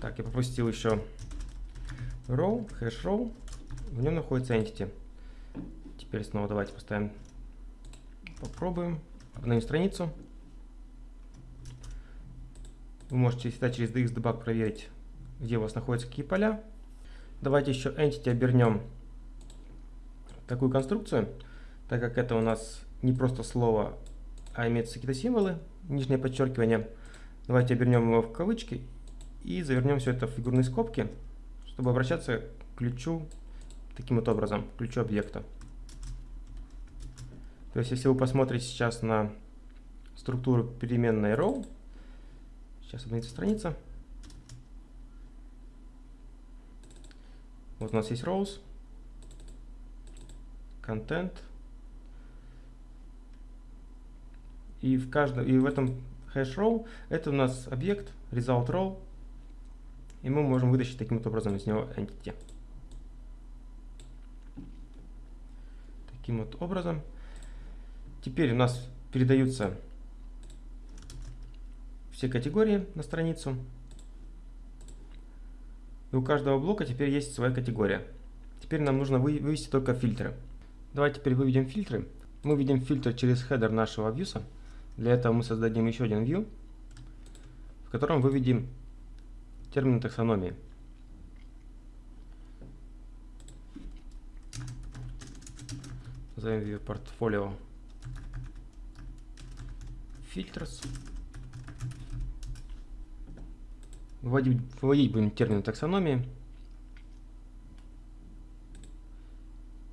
Так, я пропустил еще row, hash row. В нем находится entity. Теперь снова давайте поставим, попробуем, обновим страницу. Вы можете всегда через DXDebug проверить, где у вас находятся какие поля. Давайте еще entity обернем такую конструкцию, так как это у нас не просто слово, а имеются какие-то символы, нижнее подчеркивание. Давайте обернем его в кавычки и завернем все это в фигурные скобки, чтобы обращаться к ключу таким вот образом, к ключу объекта. То есть, если вы посмотрите сейчас на структуру переменной row, сейчас обновится страница. Вот у нас есть rows, content, и в каждом, и в этом hash row это у нас объект result row, и мы можем вытащить таким вот образом из него entity. Таким вот образом. Теперь у нас передаются все категории на страницу. И у каждого блока теперь есть своя категория. Теперь нам нужно вывести только фильтры. Давайте теперь выведем фильтры. Мы видим фильтр через хедер нашего вьюса. Для этого мы создадим еще один view, в котором выведем термин таксономии. Назовем view портфолио filters. Вводить, вводить будем термин таксономии.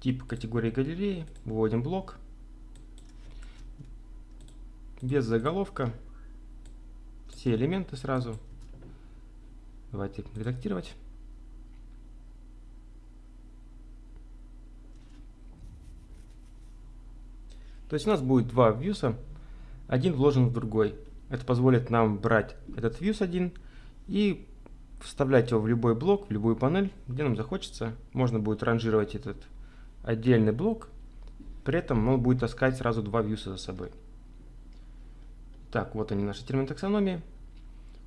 Тип категории галереи. Выводим блок. Без заголовка. Все элементы сразу. Давайте редактировать. То есть у нас будет два вьюса один вложен в другой. Это позволит нам брать этот views один и вставлять его в любой блок, в любую панель, где нам захочется. Можно будет ранжировать этот отдельный блок, при этом он будет таскать сразу два вьюса за собой. Так, вот они наши термины таксономии.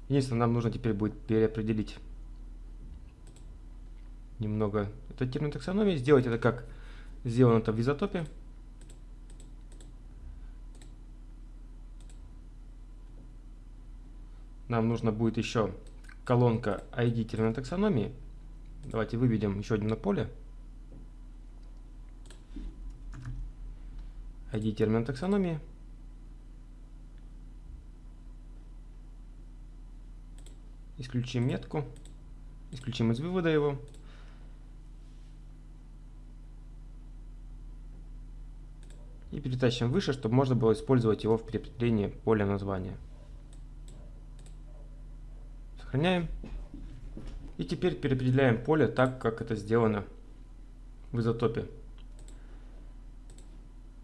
Единственное, нам нужно теперь будет переопределить немного этот термин таксономии, сделать это как сделано это в изотопе. нам нужно будет еще колонка ID таксономии. Давайте выведем еще одно поле. ID термина таксономии. Исключим метку. Исключим из вывода его. И перетащим выше, чтобы можно было использовать его в переопределении поля названия. Сохраняем. И теперь переопределяем поле так, как это сделано в изотопе.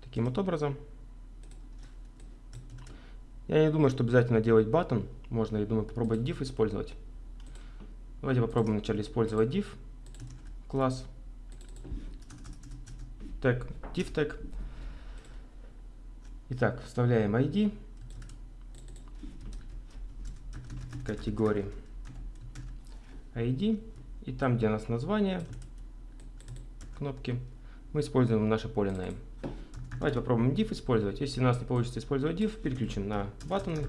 Таким вот образом. Я не думаю, что обязательно делать button. Можно, я думаю, попробовать div использовать. Давайте попробуем вначале использовать div класс. Tag, div tag. Итак, вставляем ID категории ID и там, где у нас название кнопки, мы используем наше поле name. Давайте попробуем div использовать. Если у нас не получится использовать div, переключим на баттоны.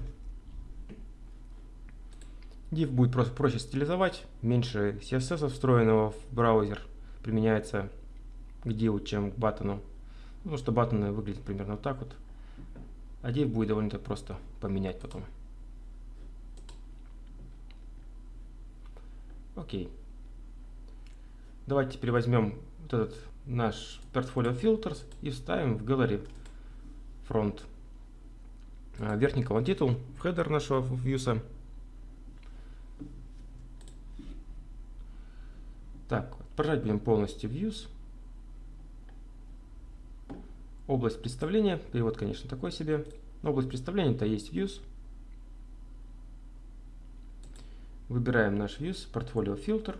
Div будет просто проще стилизовать, меньше CSS встроенного в браузер применяется к div, чем к баттону. Потому что баттоны выглядят примерно вот так вот. А div будет довольно просто поменять потом. Окей. Давайте теперь возьмем вот этот наш портфолио filters и вставим в gallery front а, верхний колон титул в header нашего вьюса. Так, отображать будем полностью views. Область представления, перевод, конечно, такой себе. Но область представления это есть views. Выбираем наш views, портфолио фильтр.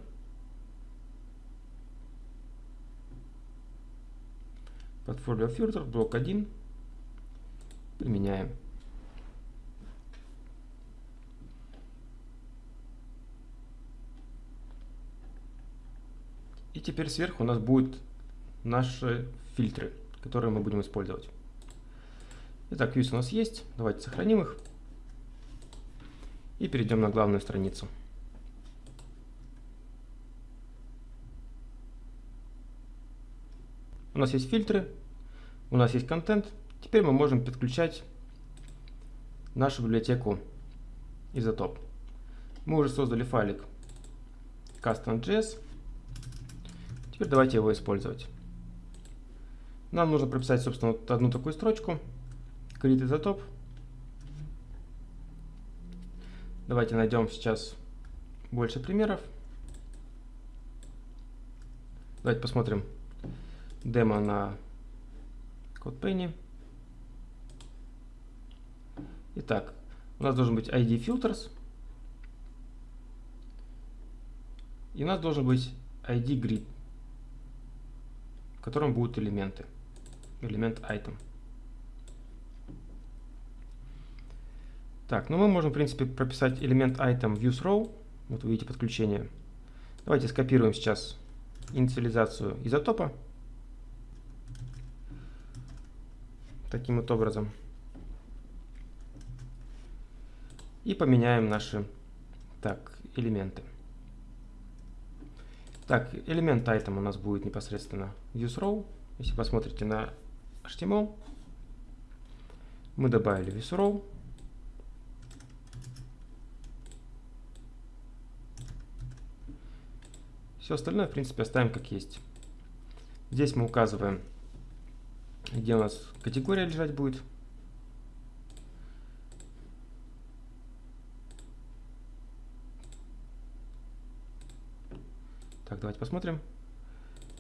Портфолио фильтр, блок 1. Применяем. И теперь сверху у нас будут наши фильтры, которые мы будем использовать. Итак, views у нас есть. Давайте сохраним их. И перейдем на главную страницу. У нас есть фильтры, у нас есть контент. Теперь мы можем подключать нашу библиотеку Isotop. Мы уже создали файлик custom.js. Теперь давайте его использовать. Нам нужно прописать, собственно, вот одну такую строчку. Create Isotop. Давайте найдем сейчас больше примеров. Давайте посмотрим демо на CodePenny. Итак, у нас должен быть ID filters. И у нас должен быть ID grid, в котором будут элементы. Элемент item. Так, ну мы можем, в принципе, прописать элемент item views row. Вот вы видите подключение. Давайте скопируем сейчас инициализацию изотопа. Таким вот образом. И поменяем наши так, элементы. Так, элемент item у нас будет непосредственно views row. Если посмотрите на HTML, мы добавили views Все остальное, в принципе, оставим как есть. Здесь мы указываем, где у нас категория лежать будет. Так, давайте посмотрим.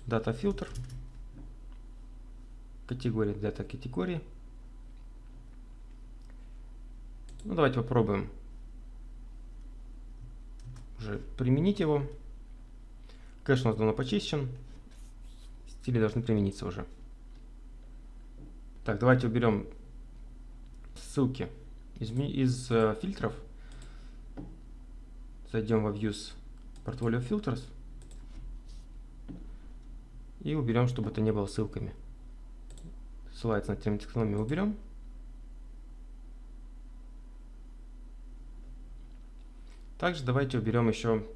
Дата фильтр. Категория, дата категории. Ну, давайте попробуем уже применить его. Кэш у нас давно почищен. Стили должны примениться уже. Так, давайте уберем ссылки из, из э, фильтров. Зайдем во Views Portfolio Filters. И уберем, чтобы это не было ссылками. Ссылается на термитекономию уберем. Также давайте уберем еще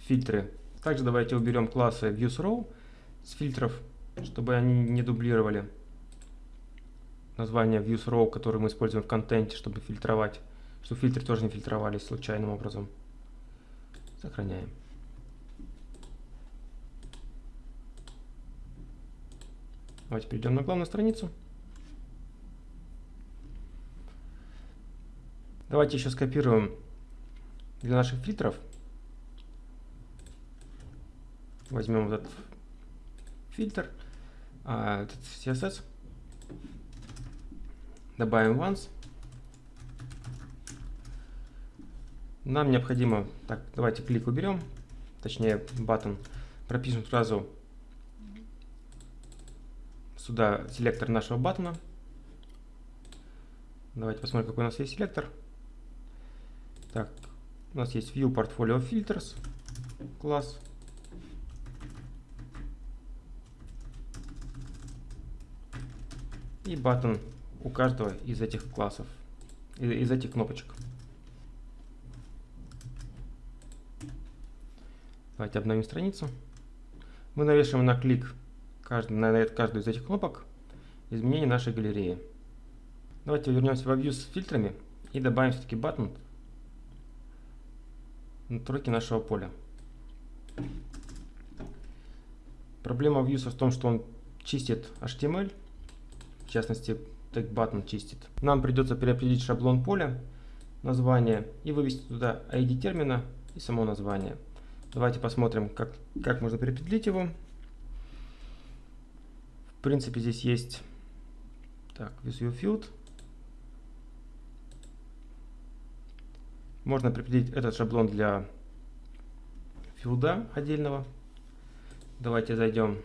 фильтры также давайте уберем классы ViewsRow с фильтров, чтобы они не дублировали название ViewsRow, который мы используем в контенте, чтобы фильтровать, чтобы фильтры тоже не фильтровались случайным образом. Сохраняем. Давайте перейдем на главную страницу. Давайте еще скопируем для наших фильтров Возьмем вот этот фильтр, а, этот CSS. Добавим once. Нам необходимо, так, давайте клик уберем, точнее button, пропишем сразу сюда селектор нашего баттона. Давайте посмотрим, какой у нас есть селектор. Так, у нас есть View Portfolio Filters класс. И button у каждого из этих классов, из этих кнопочек. Давайте обновим страницу. Мы навешиваем на клик каждый, на каждую из этих кнопок изменение нашей галереи. Давайте вернемся во View с фильтрами и добавим все-таки button на тройке нашего поля. Проблема Views в том, что он чистит HTML, в частности, тег button чистит. Нам придется переопределить шаблон поля, название и вывести туда ID термина и само название. Давайте посмотрим, как, как можно переопределить его. В принципе, здесь есть так, Visual Field. Можно определить этот шаблон для филда отдельного. Давайте зайдем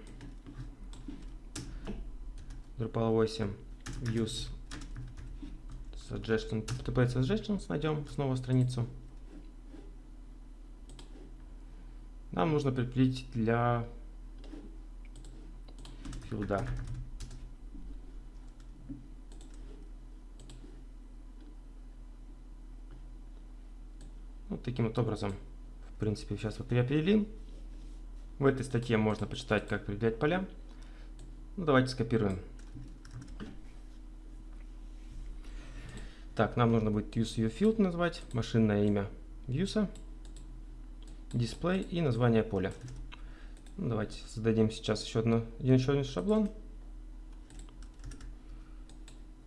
Drupal 8 Views Suggestion, TP Suggestions, найдем снова страницу. нам нужно прикрепить для филда. Вот таким вот образом, в принципе, сейчас вот переопределим. В этой статье можно почитать, как определять поля. Ну, давайте скопируем. Так, нам нужно будет useViewField назвать, машинное имя views дисплей и название поля. Ну, давайте создадим сейчас еще, одно, еще один шаблон.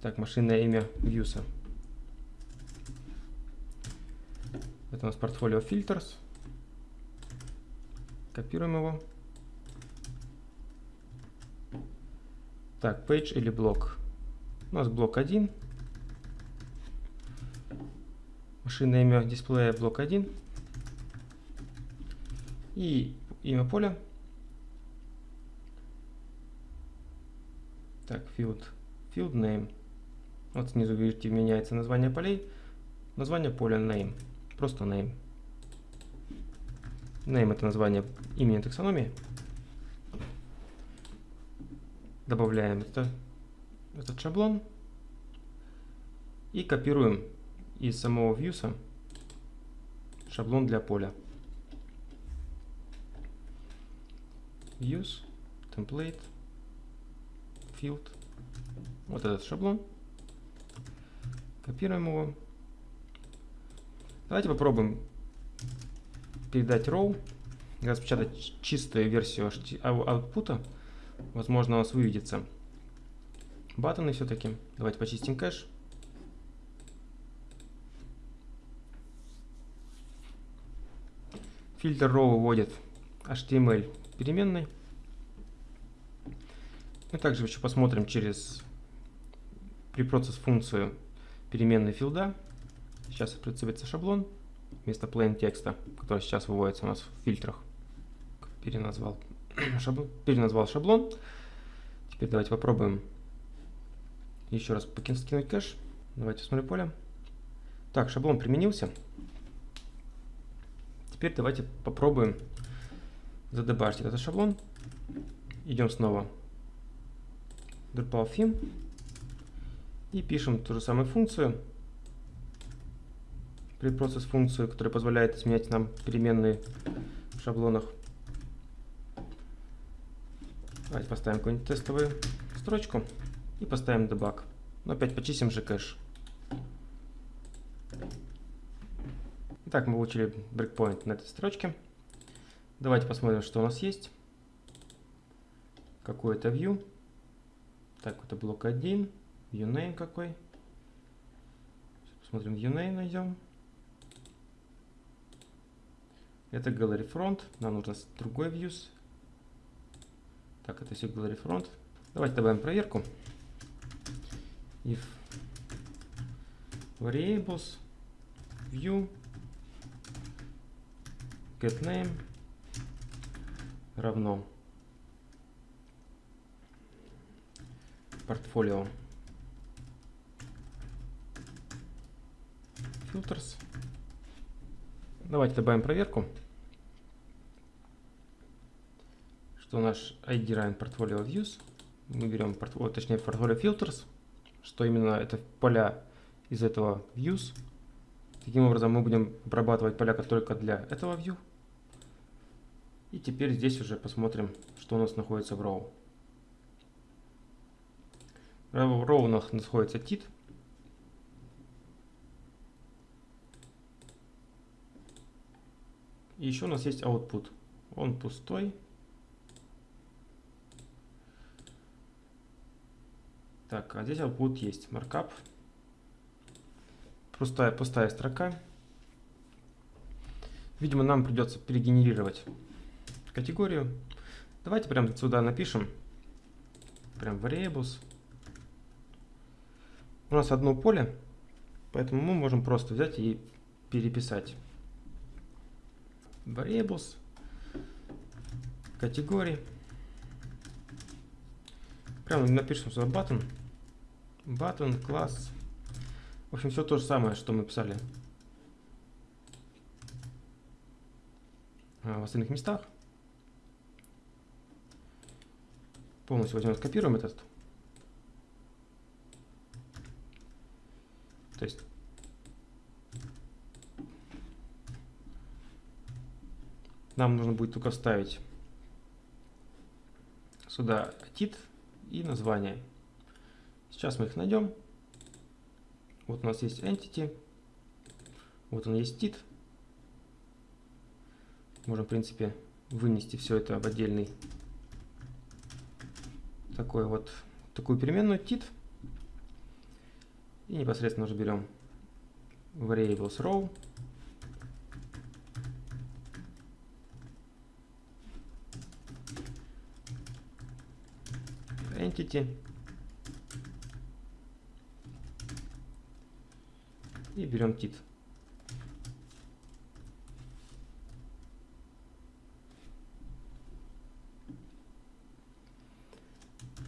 Так, машинное имя Views. Это у нас портфолио Filters. Копируем его. Так, page или блок. У нас блок 1. Машинное имя дисплея блок 1 и имя поля. Так, field, field name. Вот снизу, видите, меняется название полей. Название поля name. Просто name. Name это название имени таксономии. Добавляем это, этот шаблон. И копируем из самого views шаблон для поля. use, template, field. Вот этот шаблон. Копируем его. Давайте попробуем передать row, распечатать чистую версию output. Возможно, у нас выведется баттоны все-таки. Давайте почистим кэш. Фильтр row выводит HTML переменной. Мы также еще посмотрим через preprocess функцию переменной филда. Сейчас представится шаблон вместо plain текста, который сейчас выводится у нас в фильтрах. Переназвал *clears throat* шаблон. Переназвал шаблон. Теперь давайте попробуем еще раз скинуть кэш. Давайте смотрим поле. Так, шаблон применился. Теперь давайте попробуем задебажить этот шаблон. Идем снова Drupal theme и пишем ту же самую функцию, preprocess функцию, которая позволяет изменять нам переменные в шаблонах. Давайте поставим какую-нибудь тестовую строчку и поставим debug. Но опять почистим же кэш. Итак, мы получили breakpoint на этой строчке. Давайте посмотрим, что у нас есть. Какой-то view. Так, это блок 1. ViewName какой. Сейчас посмотрим, ViewName найдем. Это Gallery Front. Нам нужно другой views. Так, это auxiliary front. Давайте добавим проверку. If variables view get name равно портфолио filters. Давайте добавим проверку, что наш ID равен portfolio views. Мы берем портфолио, точнее portfolio filters, что именно это поля из этого views. Таким образом мы будем обрабатывать поля только для этого view. И теперь здесь уже посмотрим, что у нас находится в row. В row у нас находится tit. И еще у нас есть output. Он пустой. Так, а здесь output есть. Markup. Пустая, пустая строка. Видимо, нам придется перегенерировать категорию. Давайте прямо сюда напишем. Прям variables. У нас одно поле, поэтому мы можем просто взять и переписать. Variables. Категории. Прямо напишем сюда button. Button, класс. В общем, все то же самое, что мы писали в остальных местах. Полностью возьмем, скопируем этот. То есть нам нужно будет только вставить сюда тит и название. Сейчас мы их найдем. Вот у нас есть entity, вот он есть tит. Можем, в принципе, вынести все это в отдельный такой вот такую переменную tit и непосредственно уже берем variables row. Entity. И берем tit.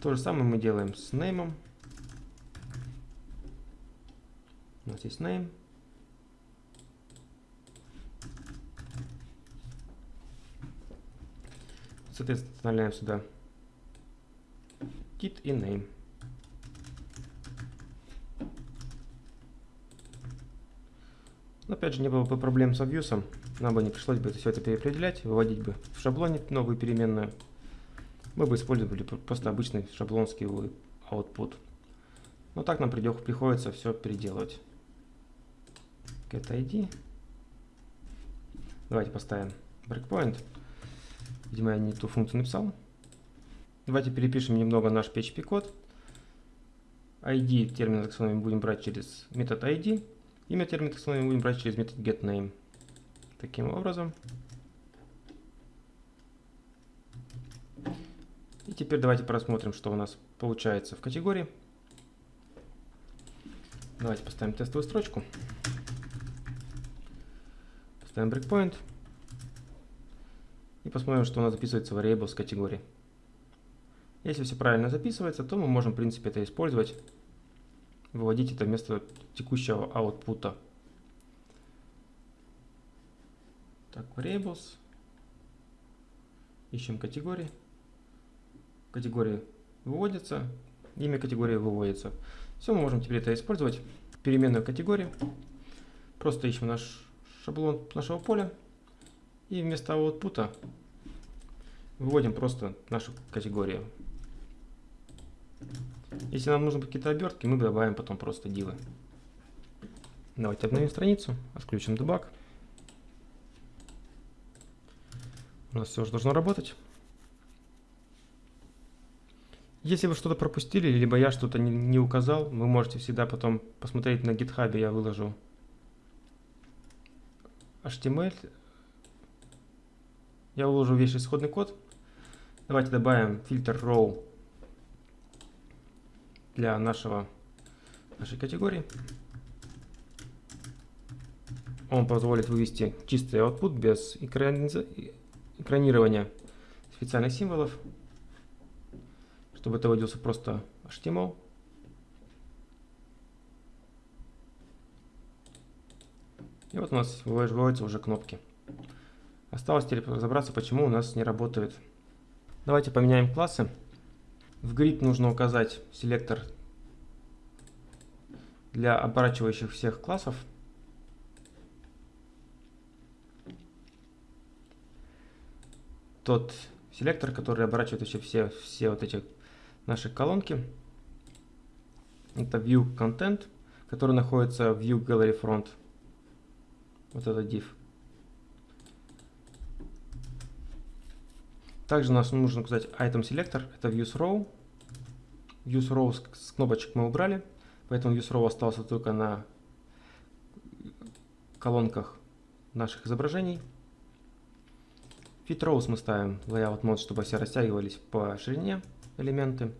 То же самое мы делаем с name. У нас есть name. Соответственно, вставляем сюда tit и name. Но опять же, не было бы проблем с обвьюсом, нам бы не пришлось бы все это переопределять, выводить бы в шаблоне новую переменную. Мы бы использовали просто обычный шаблонский output. Но так нам придет, приходится все переделывать. Get ID. Давайте поставим breakpoint. Видимо, я не ту функцию написал. Давайте перепишем немного наш PHP код. ID термин таксономии будем брать через метод ID. Имя термина таксономии будем брать через метод getName. Таким образом. Теперь давайте просмотрим, что у нас получается в категории. Давайте поставим тестовую строчку. Поставим breakpoint. И посмотрим, что у нас записывается variable с категории. Если все правильно записывается, то мы можем, в принципе, это использовать выводить это вместо текущего output. Так, variables. Ищем категории. Категории выводятся, имя категории выводится. Все, мы можем теперь это использовать. Переменную категорию. Просто ищем наш шаблон нашего поля. И вместо output выводим просто нашу категорию. Если нам нужны какие-то обертки, мы добавим потом просто дивы. Давайте обновим страницу, отключим дебаг. У нас все уже должно работать. Если вы что-то пропустили, либо я что-то не, не указал, вы можете всегда потом посмотреть на GitHub, я выложу HTML. Я выложу весь исходный код. Давайте добавим фильтр row для нашего, нашей категории. Он позволит вывести чистый output без экранирования специальных символов, чтобы это выводился просто HTML. И вот у нас выводятся уже кнопки. Осталось теперь разобраться, почему у нас не работает. Давайте поменяем классы. В grid нужно указать селектор для оборачивающих всех классов. Тот селектор, который оборачивает вообще все, все вот эти наши колонки. Это View Content, который находится в View Gallery Front. Вот это div. Также нам нужно указать item selector, это views row. Views row с кнопочек мы убрали, поэтому views row остался только на колонках наших изображений. Fit rows мы ставим layout mode, чтобы все растягивались по ширине элементы.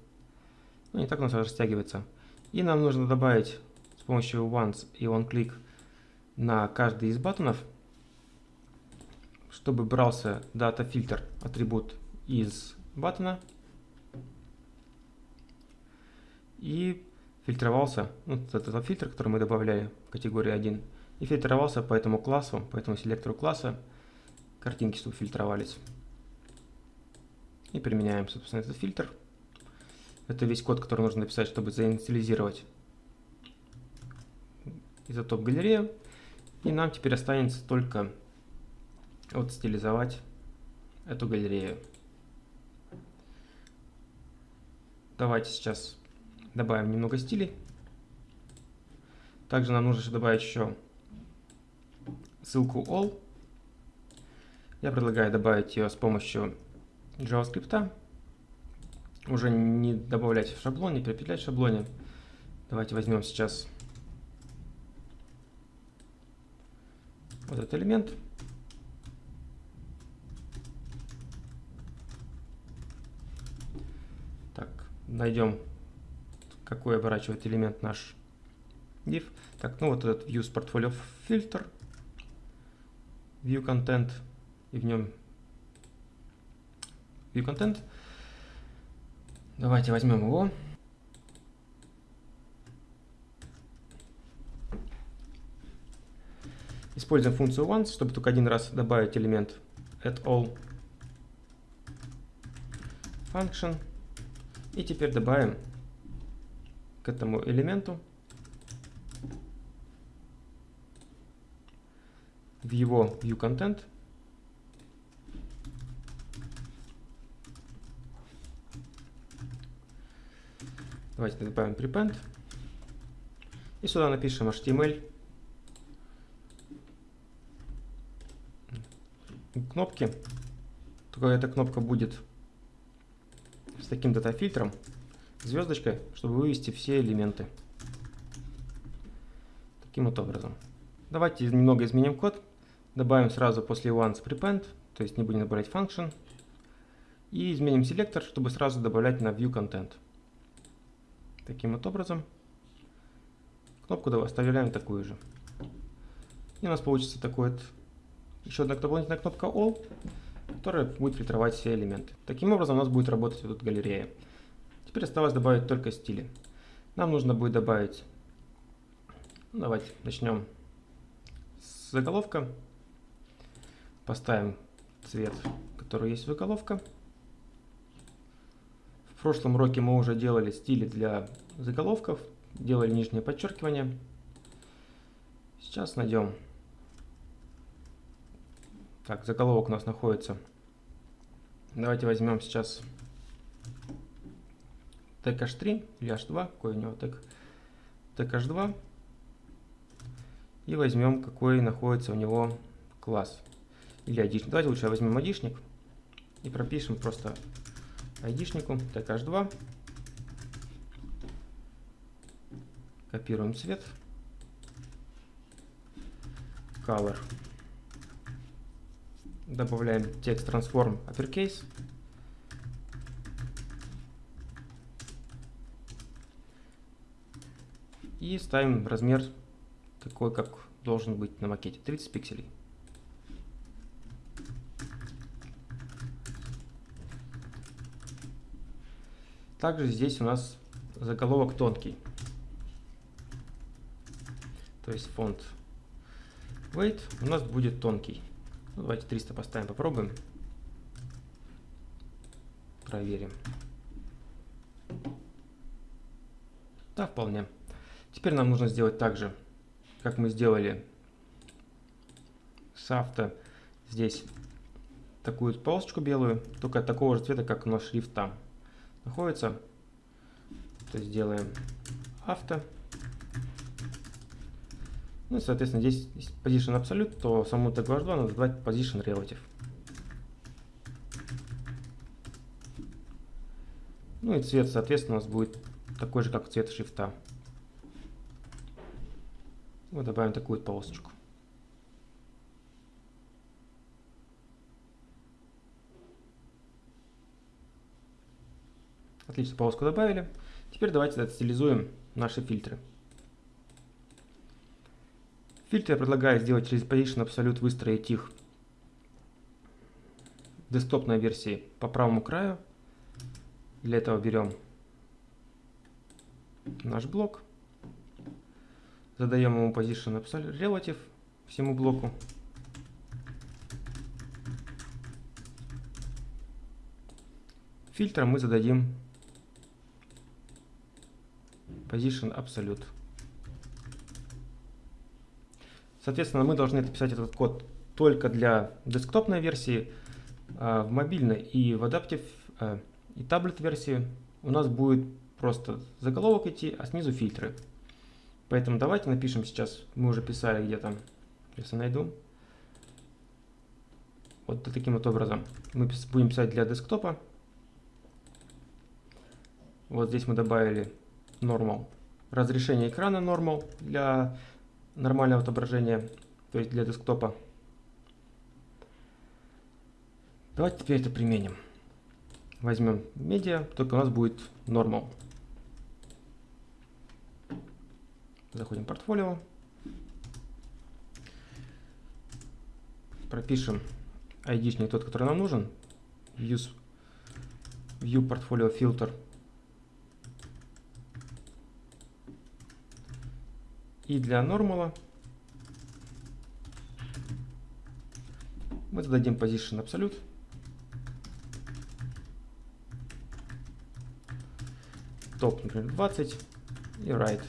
Ну, не так у нас растягивается. И нам нужно добавить с помощью once и onClick на каждый из батонов чтобы брался дата фильтр атрибут из баттона и фильтровался, ну, этот, этот фильтр, который мы добавляли в категории 1, и фильтровался по этому классу, по этому селектору класса, картинки, чтобы фильтровались. И применяем, собственно, этот фильтр. Это весь код, который нужно написать, чтобы заинициализировать изотоп галерею. И нам теперь останется только вот стилизовать эту галерею. Давайте сейчас добавим немного стилей. Также нам нужно добавить еще ссылку all. Я предлагаю добавить ее с помощью JavaScript. Уже не добавлять в шаблон, не перепетлять в шаблоне. Давайте возьмем сейчас вот этот элемент. найдем, какой оборачивает элемент наш div. Так, ну вот этот Views Portfolio Filter, View Content, и в нем View Content. Давайте возьмем его. Используем функцию once, чтобы только один раз добавить элемент at all function. И теперь добавим к этому элементу в его ViewContent Давайте добавим prepend. И сюда напишем HTML. Кнопки. Только эта кнопка будет с таким дата-фильтром, звездочкой, чтобы вывести все элементы. Таким вот образом. Давайте немного изменим код. Добавим сразу после once prepend, то есть не будем добавлять function. И изменим селектор, чтобы сразу добавлять на view content. Таким вот образом. Кнопку оставляем такую же. И у нас получится такой вот еще одна дополнительная кнопка all которая будет фильтровать все элементы. Таким образом у нас будет работать вот эта галерея. Теперь осталось добавить только стили. Нам нужно будет добавить, ну, давайте начнем с заголовка. Поставим цвет, который есть заголовка. В прошлом уроке мы уже делали стили для заголовков, делали нижнее подчеркивание. Сейчас найдем так, заголовок у нас находится. Давайте возьмем сейчас тег h3 или h2, какой у него тег, тег h2. И возьмем, какой находится у него класс. Или айдишник. Давайте лучше возьмем айдишник и пропишем просто айдишнику, так h2. Копируем цвет. Color. Добавляем текст transform uppercase. И ставим размер такой, как должен быть на макете, 30 пикселей. Также здесь у нас заголовок тонкий. То есть фонд weight у нас будет тонкий. Ну, давайте 300 поставим, попробуем. Проверим. Да, вполне. Теперь нам нужно сделать так же, как мы сделали с авто. Здесь такую полосочку белую, только такого же цвета, как у нас шрифт там находится. То есть делаем авто. Ну и, соответственно, здесь position absolute, то саму tag 2 надо задавать position relative. Ну и цвет, соответственно, у нас будет такой же, как цвет шрифта. Вот добавим такую полосочку. Отлично, полоску добавили. Теперь давайте отстилизуем наши фильтры. Фильтры я предлагаю сделать через Position Absolute, выстроить их десктопной версии по правому краю. Для этого берем наш блок, задаем ему Position Absolute Relative всему блоку. Фильтром мы зададим Position Absolute. Соответственно, мы должны написать этот код только для десктопной версии, а в мобильной и в Adaptive а, и таблет версии у нас будет просто заголовок идти, а снизу фильтры. Поэтому давайте напишем сейчас, мы уже писали где-то, если найду. Вот таким вот образом. Мы будем писать для десктопа. Вот здесь мы добавили normal. Разрешение экрана normal для нормального отображения, то есть для десктопа. Давайте теперь это применим. Возьмем медиа, только у нас будет normal. Заходим в портфолио. Пропишем ID тот, который нам нужен. Use View Portfolio Filter И для нормала мы зададим position absolute. Топ, например, 20 и right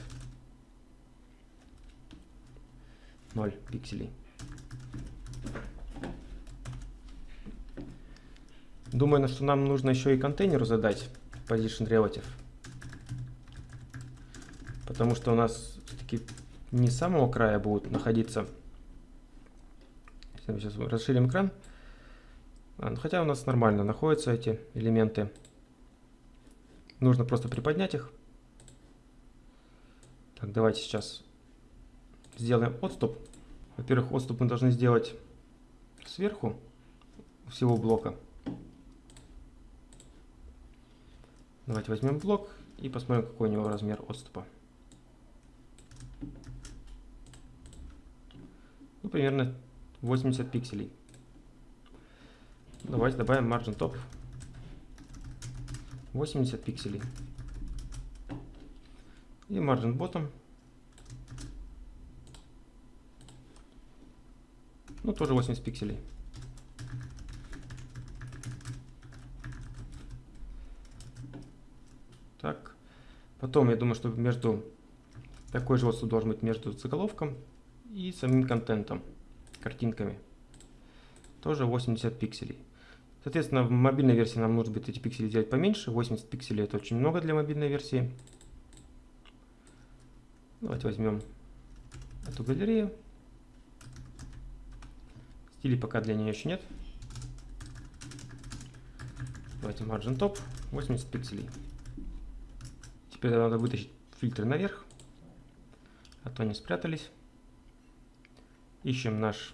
0 пикселей. Думаю, что нам нужно еще и контейнеру задать position relative. Потому что у нас не с самого края будут находиться. Сейчас расширим экран. А, ну, хотя у нас нормально находятся эти элементы. Нужно просто приподнять их. Так, давайте сейчас сделаем отступ. Во-первых, отступ мы должны сделать сверху всего блока. Давайте возьмем блок и посмотрим, какой у него размер отступа. Ну, примерно 80 пикселей. Давайте добавим margin top 80 пикселей. И margin bottom ну тоже 80 пикселей. Так, потом я думаю, что между такой же отступ должен быть между заголовком и самим контентом, картинками. Тоже 80 пикселей. Соответственно, в мобильной версии нам нужно будет эти пиксели сделать поменьше. 80 пикселей это очень много для мобильной версии. Давайте возьмем эту галерею. Стилей пока для нее еще нет. Давайте margin top 80 пикселей. Теперь надо вытащить фильтры наверх, а то они спрятались. Ищем наш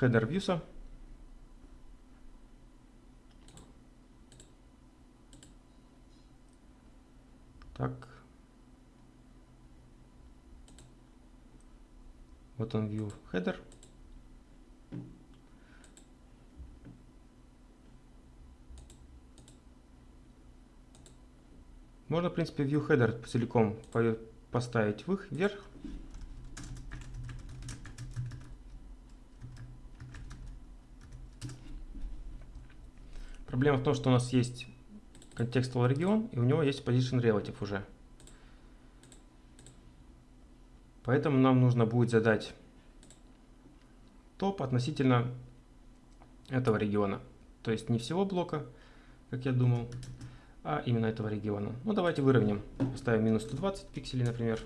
header views. Так. Вот он view header. Можно, в принципе, view header целиком поставить вверх. Проблема в том, что у нас есть contextual регион, и у него есть position relative уже. Поэтому нам нужно будет задать топ относительно этого региона. То есть не всего блока, как я думал, а именно этого региона. Ну давайте выровняем. Поставим минус 120 пикселей, например.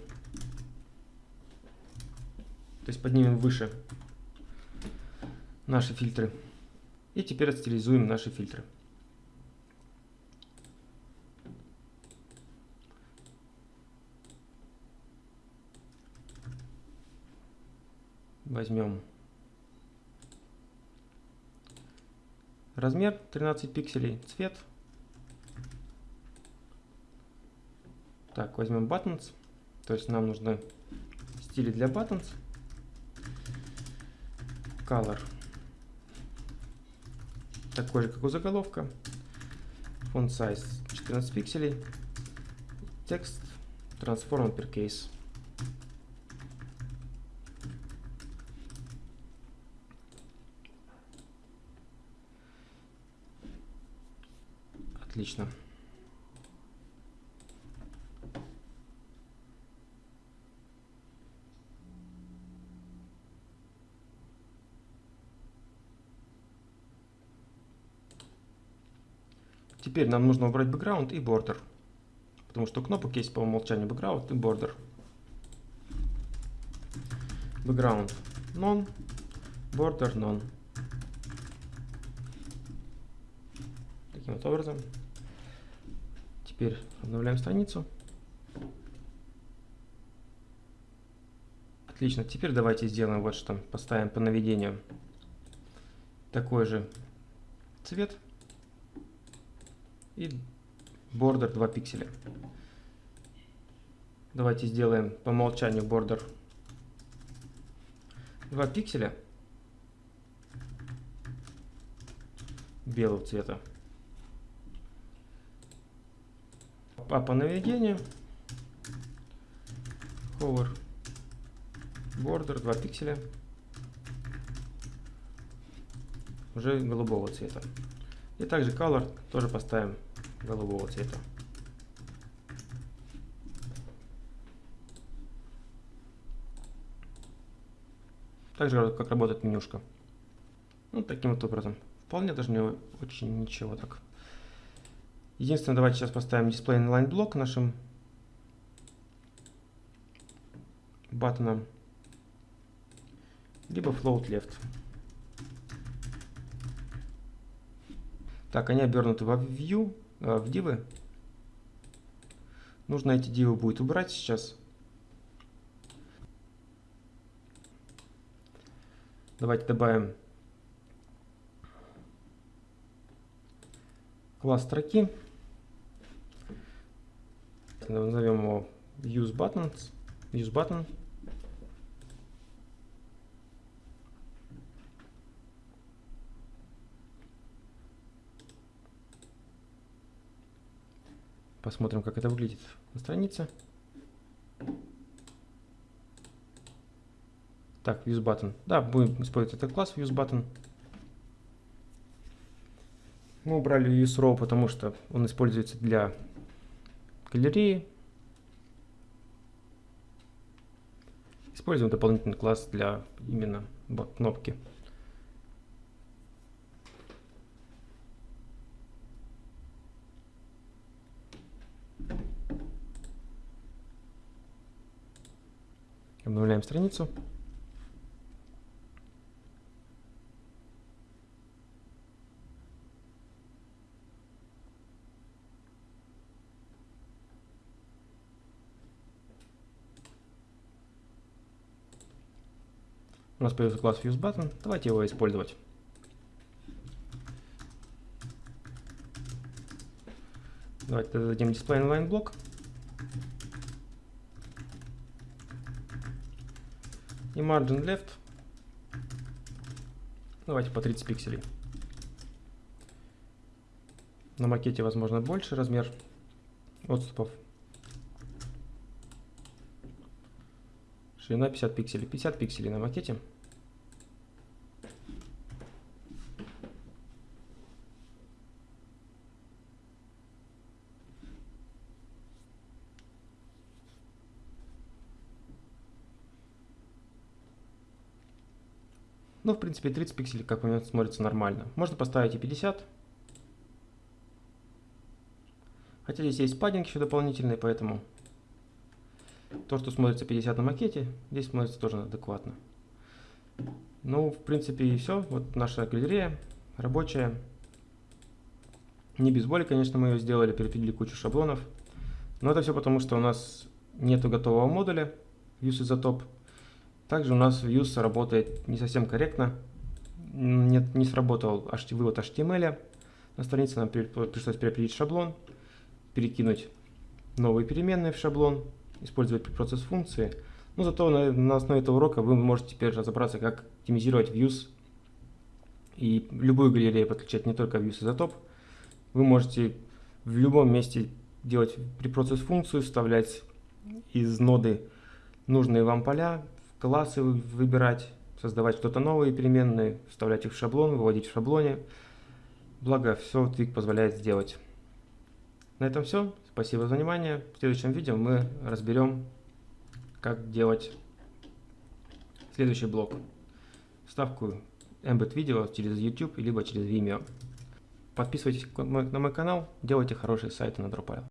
То есть поднимем выше наши фильтры. И теперь отстилизуем наши фильтры. Возьмем размер 13 пикселей, цвет. Так, возьмем buttons. То есть нам нужны стили для buttons. Color. Такой же, как у заголовка. Font size 14 пикселей. Текст transform uppercase. Отлично. Теперь нам нужно убрать background и border. Потому что кнопок есть по умолчанию background и border. Background none, border none. Таким вот образом. Теперь обновляем страницу. Отлично. Теперь давайте сделаем вот что. Поставим по наведению такой же цвет и border 2 пикселя. Давайте сделаем по умолчанию border 2 пикселя белого цвета. А по наведению hover border 2 пикселя уже голубого цвета. И также color тоже поставим голубого цвета. Также как работает менюшка. Ну, таким вот образом. Вполне даже не очень ничего так. Единственное, давайте сейчас поставим display inline блок нашим баттоном. Либо float left. Так, они обернуты во view, э, в дивы. Нужно эти дивы будет убрать сейчас. Давайте добавим класс строки. Назовем его use buttons, use button. Посмотрим, как это выглядит на странице. Так, useButton. Да, будем использовать этот класс useButton. Мы убрали useRow, потому что он используется для галереи. Используем дополнительный класс для именно кнопки. Обновляем страницу. Нас появился класс FuseButton. Давайте его использовать. Давайте дадим display inline блок. И margin left. Давайте по 30 пикселей. На макете, возможно, больше размер отступов. Ширина 50 пикселей. 50 пикселей на макете. Ну, в принципе, 30 пикселей, как у смотрится нормально. Можно поставить и 50. Хотя здесь есть паддинг еще дополнительный, поэтому то, что смотрится 50 на макете, здесь смотрится тоже адекватно. Ну, в принципе, и все. Вот наша галерея рабочая. Не без боли, конечно, мы ее сделали, перепилили кучу шаблонов. Но это все потому, что у нас нету готового модуля Views Isotop. Также у нас Views работает не совсем корректно. Нет, не сработал вывод HTML. На странице нам пришлось перепилить шаблон, перекинуть новые переменные в шаблон, использовать процесс функции. Но зато на, на основе этого урока вы можете теперь разобраться, как оптимизировать views и любую галерею подключать, не только views изотоп. Вы можете в любом месте делать препроцесс функцию, вставлять из ноды нужные вам поля, классы выбирать, создавать что-то новые переменные, вставлять их в шаблон, выводить в шаблоне. Благо, все Twig позволяет сделать. На этом все. Спасибо за внимание. В следующем видео мы разберем, как делать следующий блок. Вставку Embed видео через YouTube либо через Vimeo. Подписывайтесь на мой канал, делайте хорошие сайты на Drupal.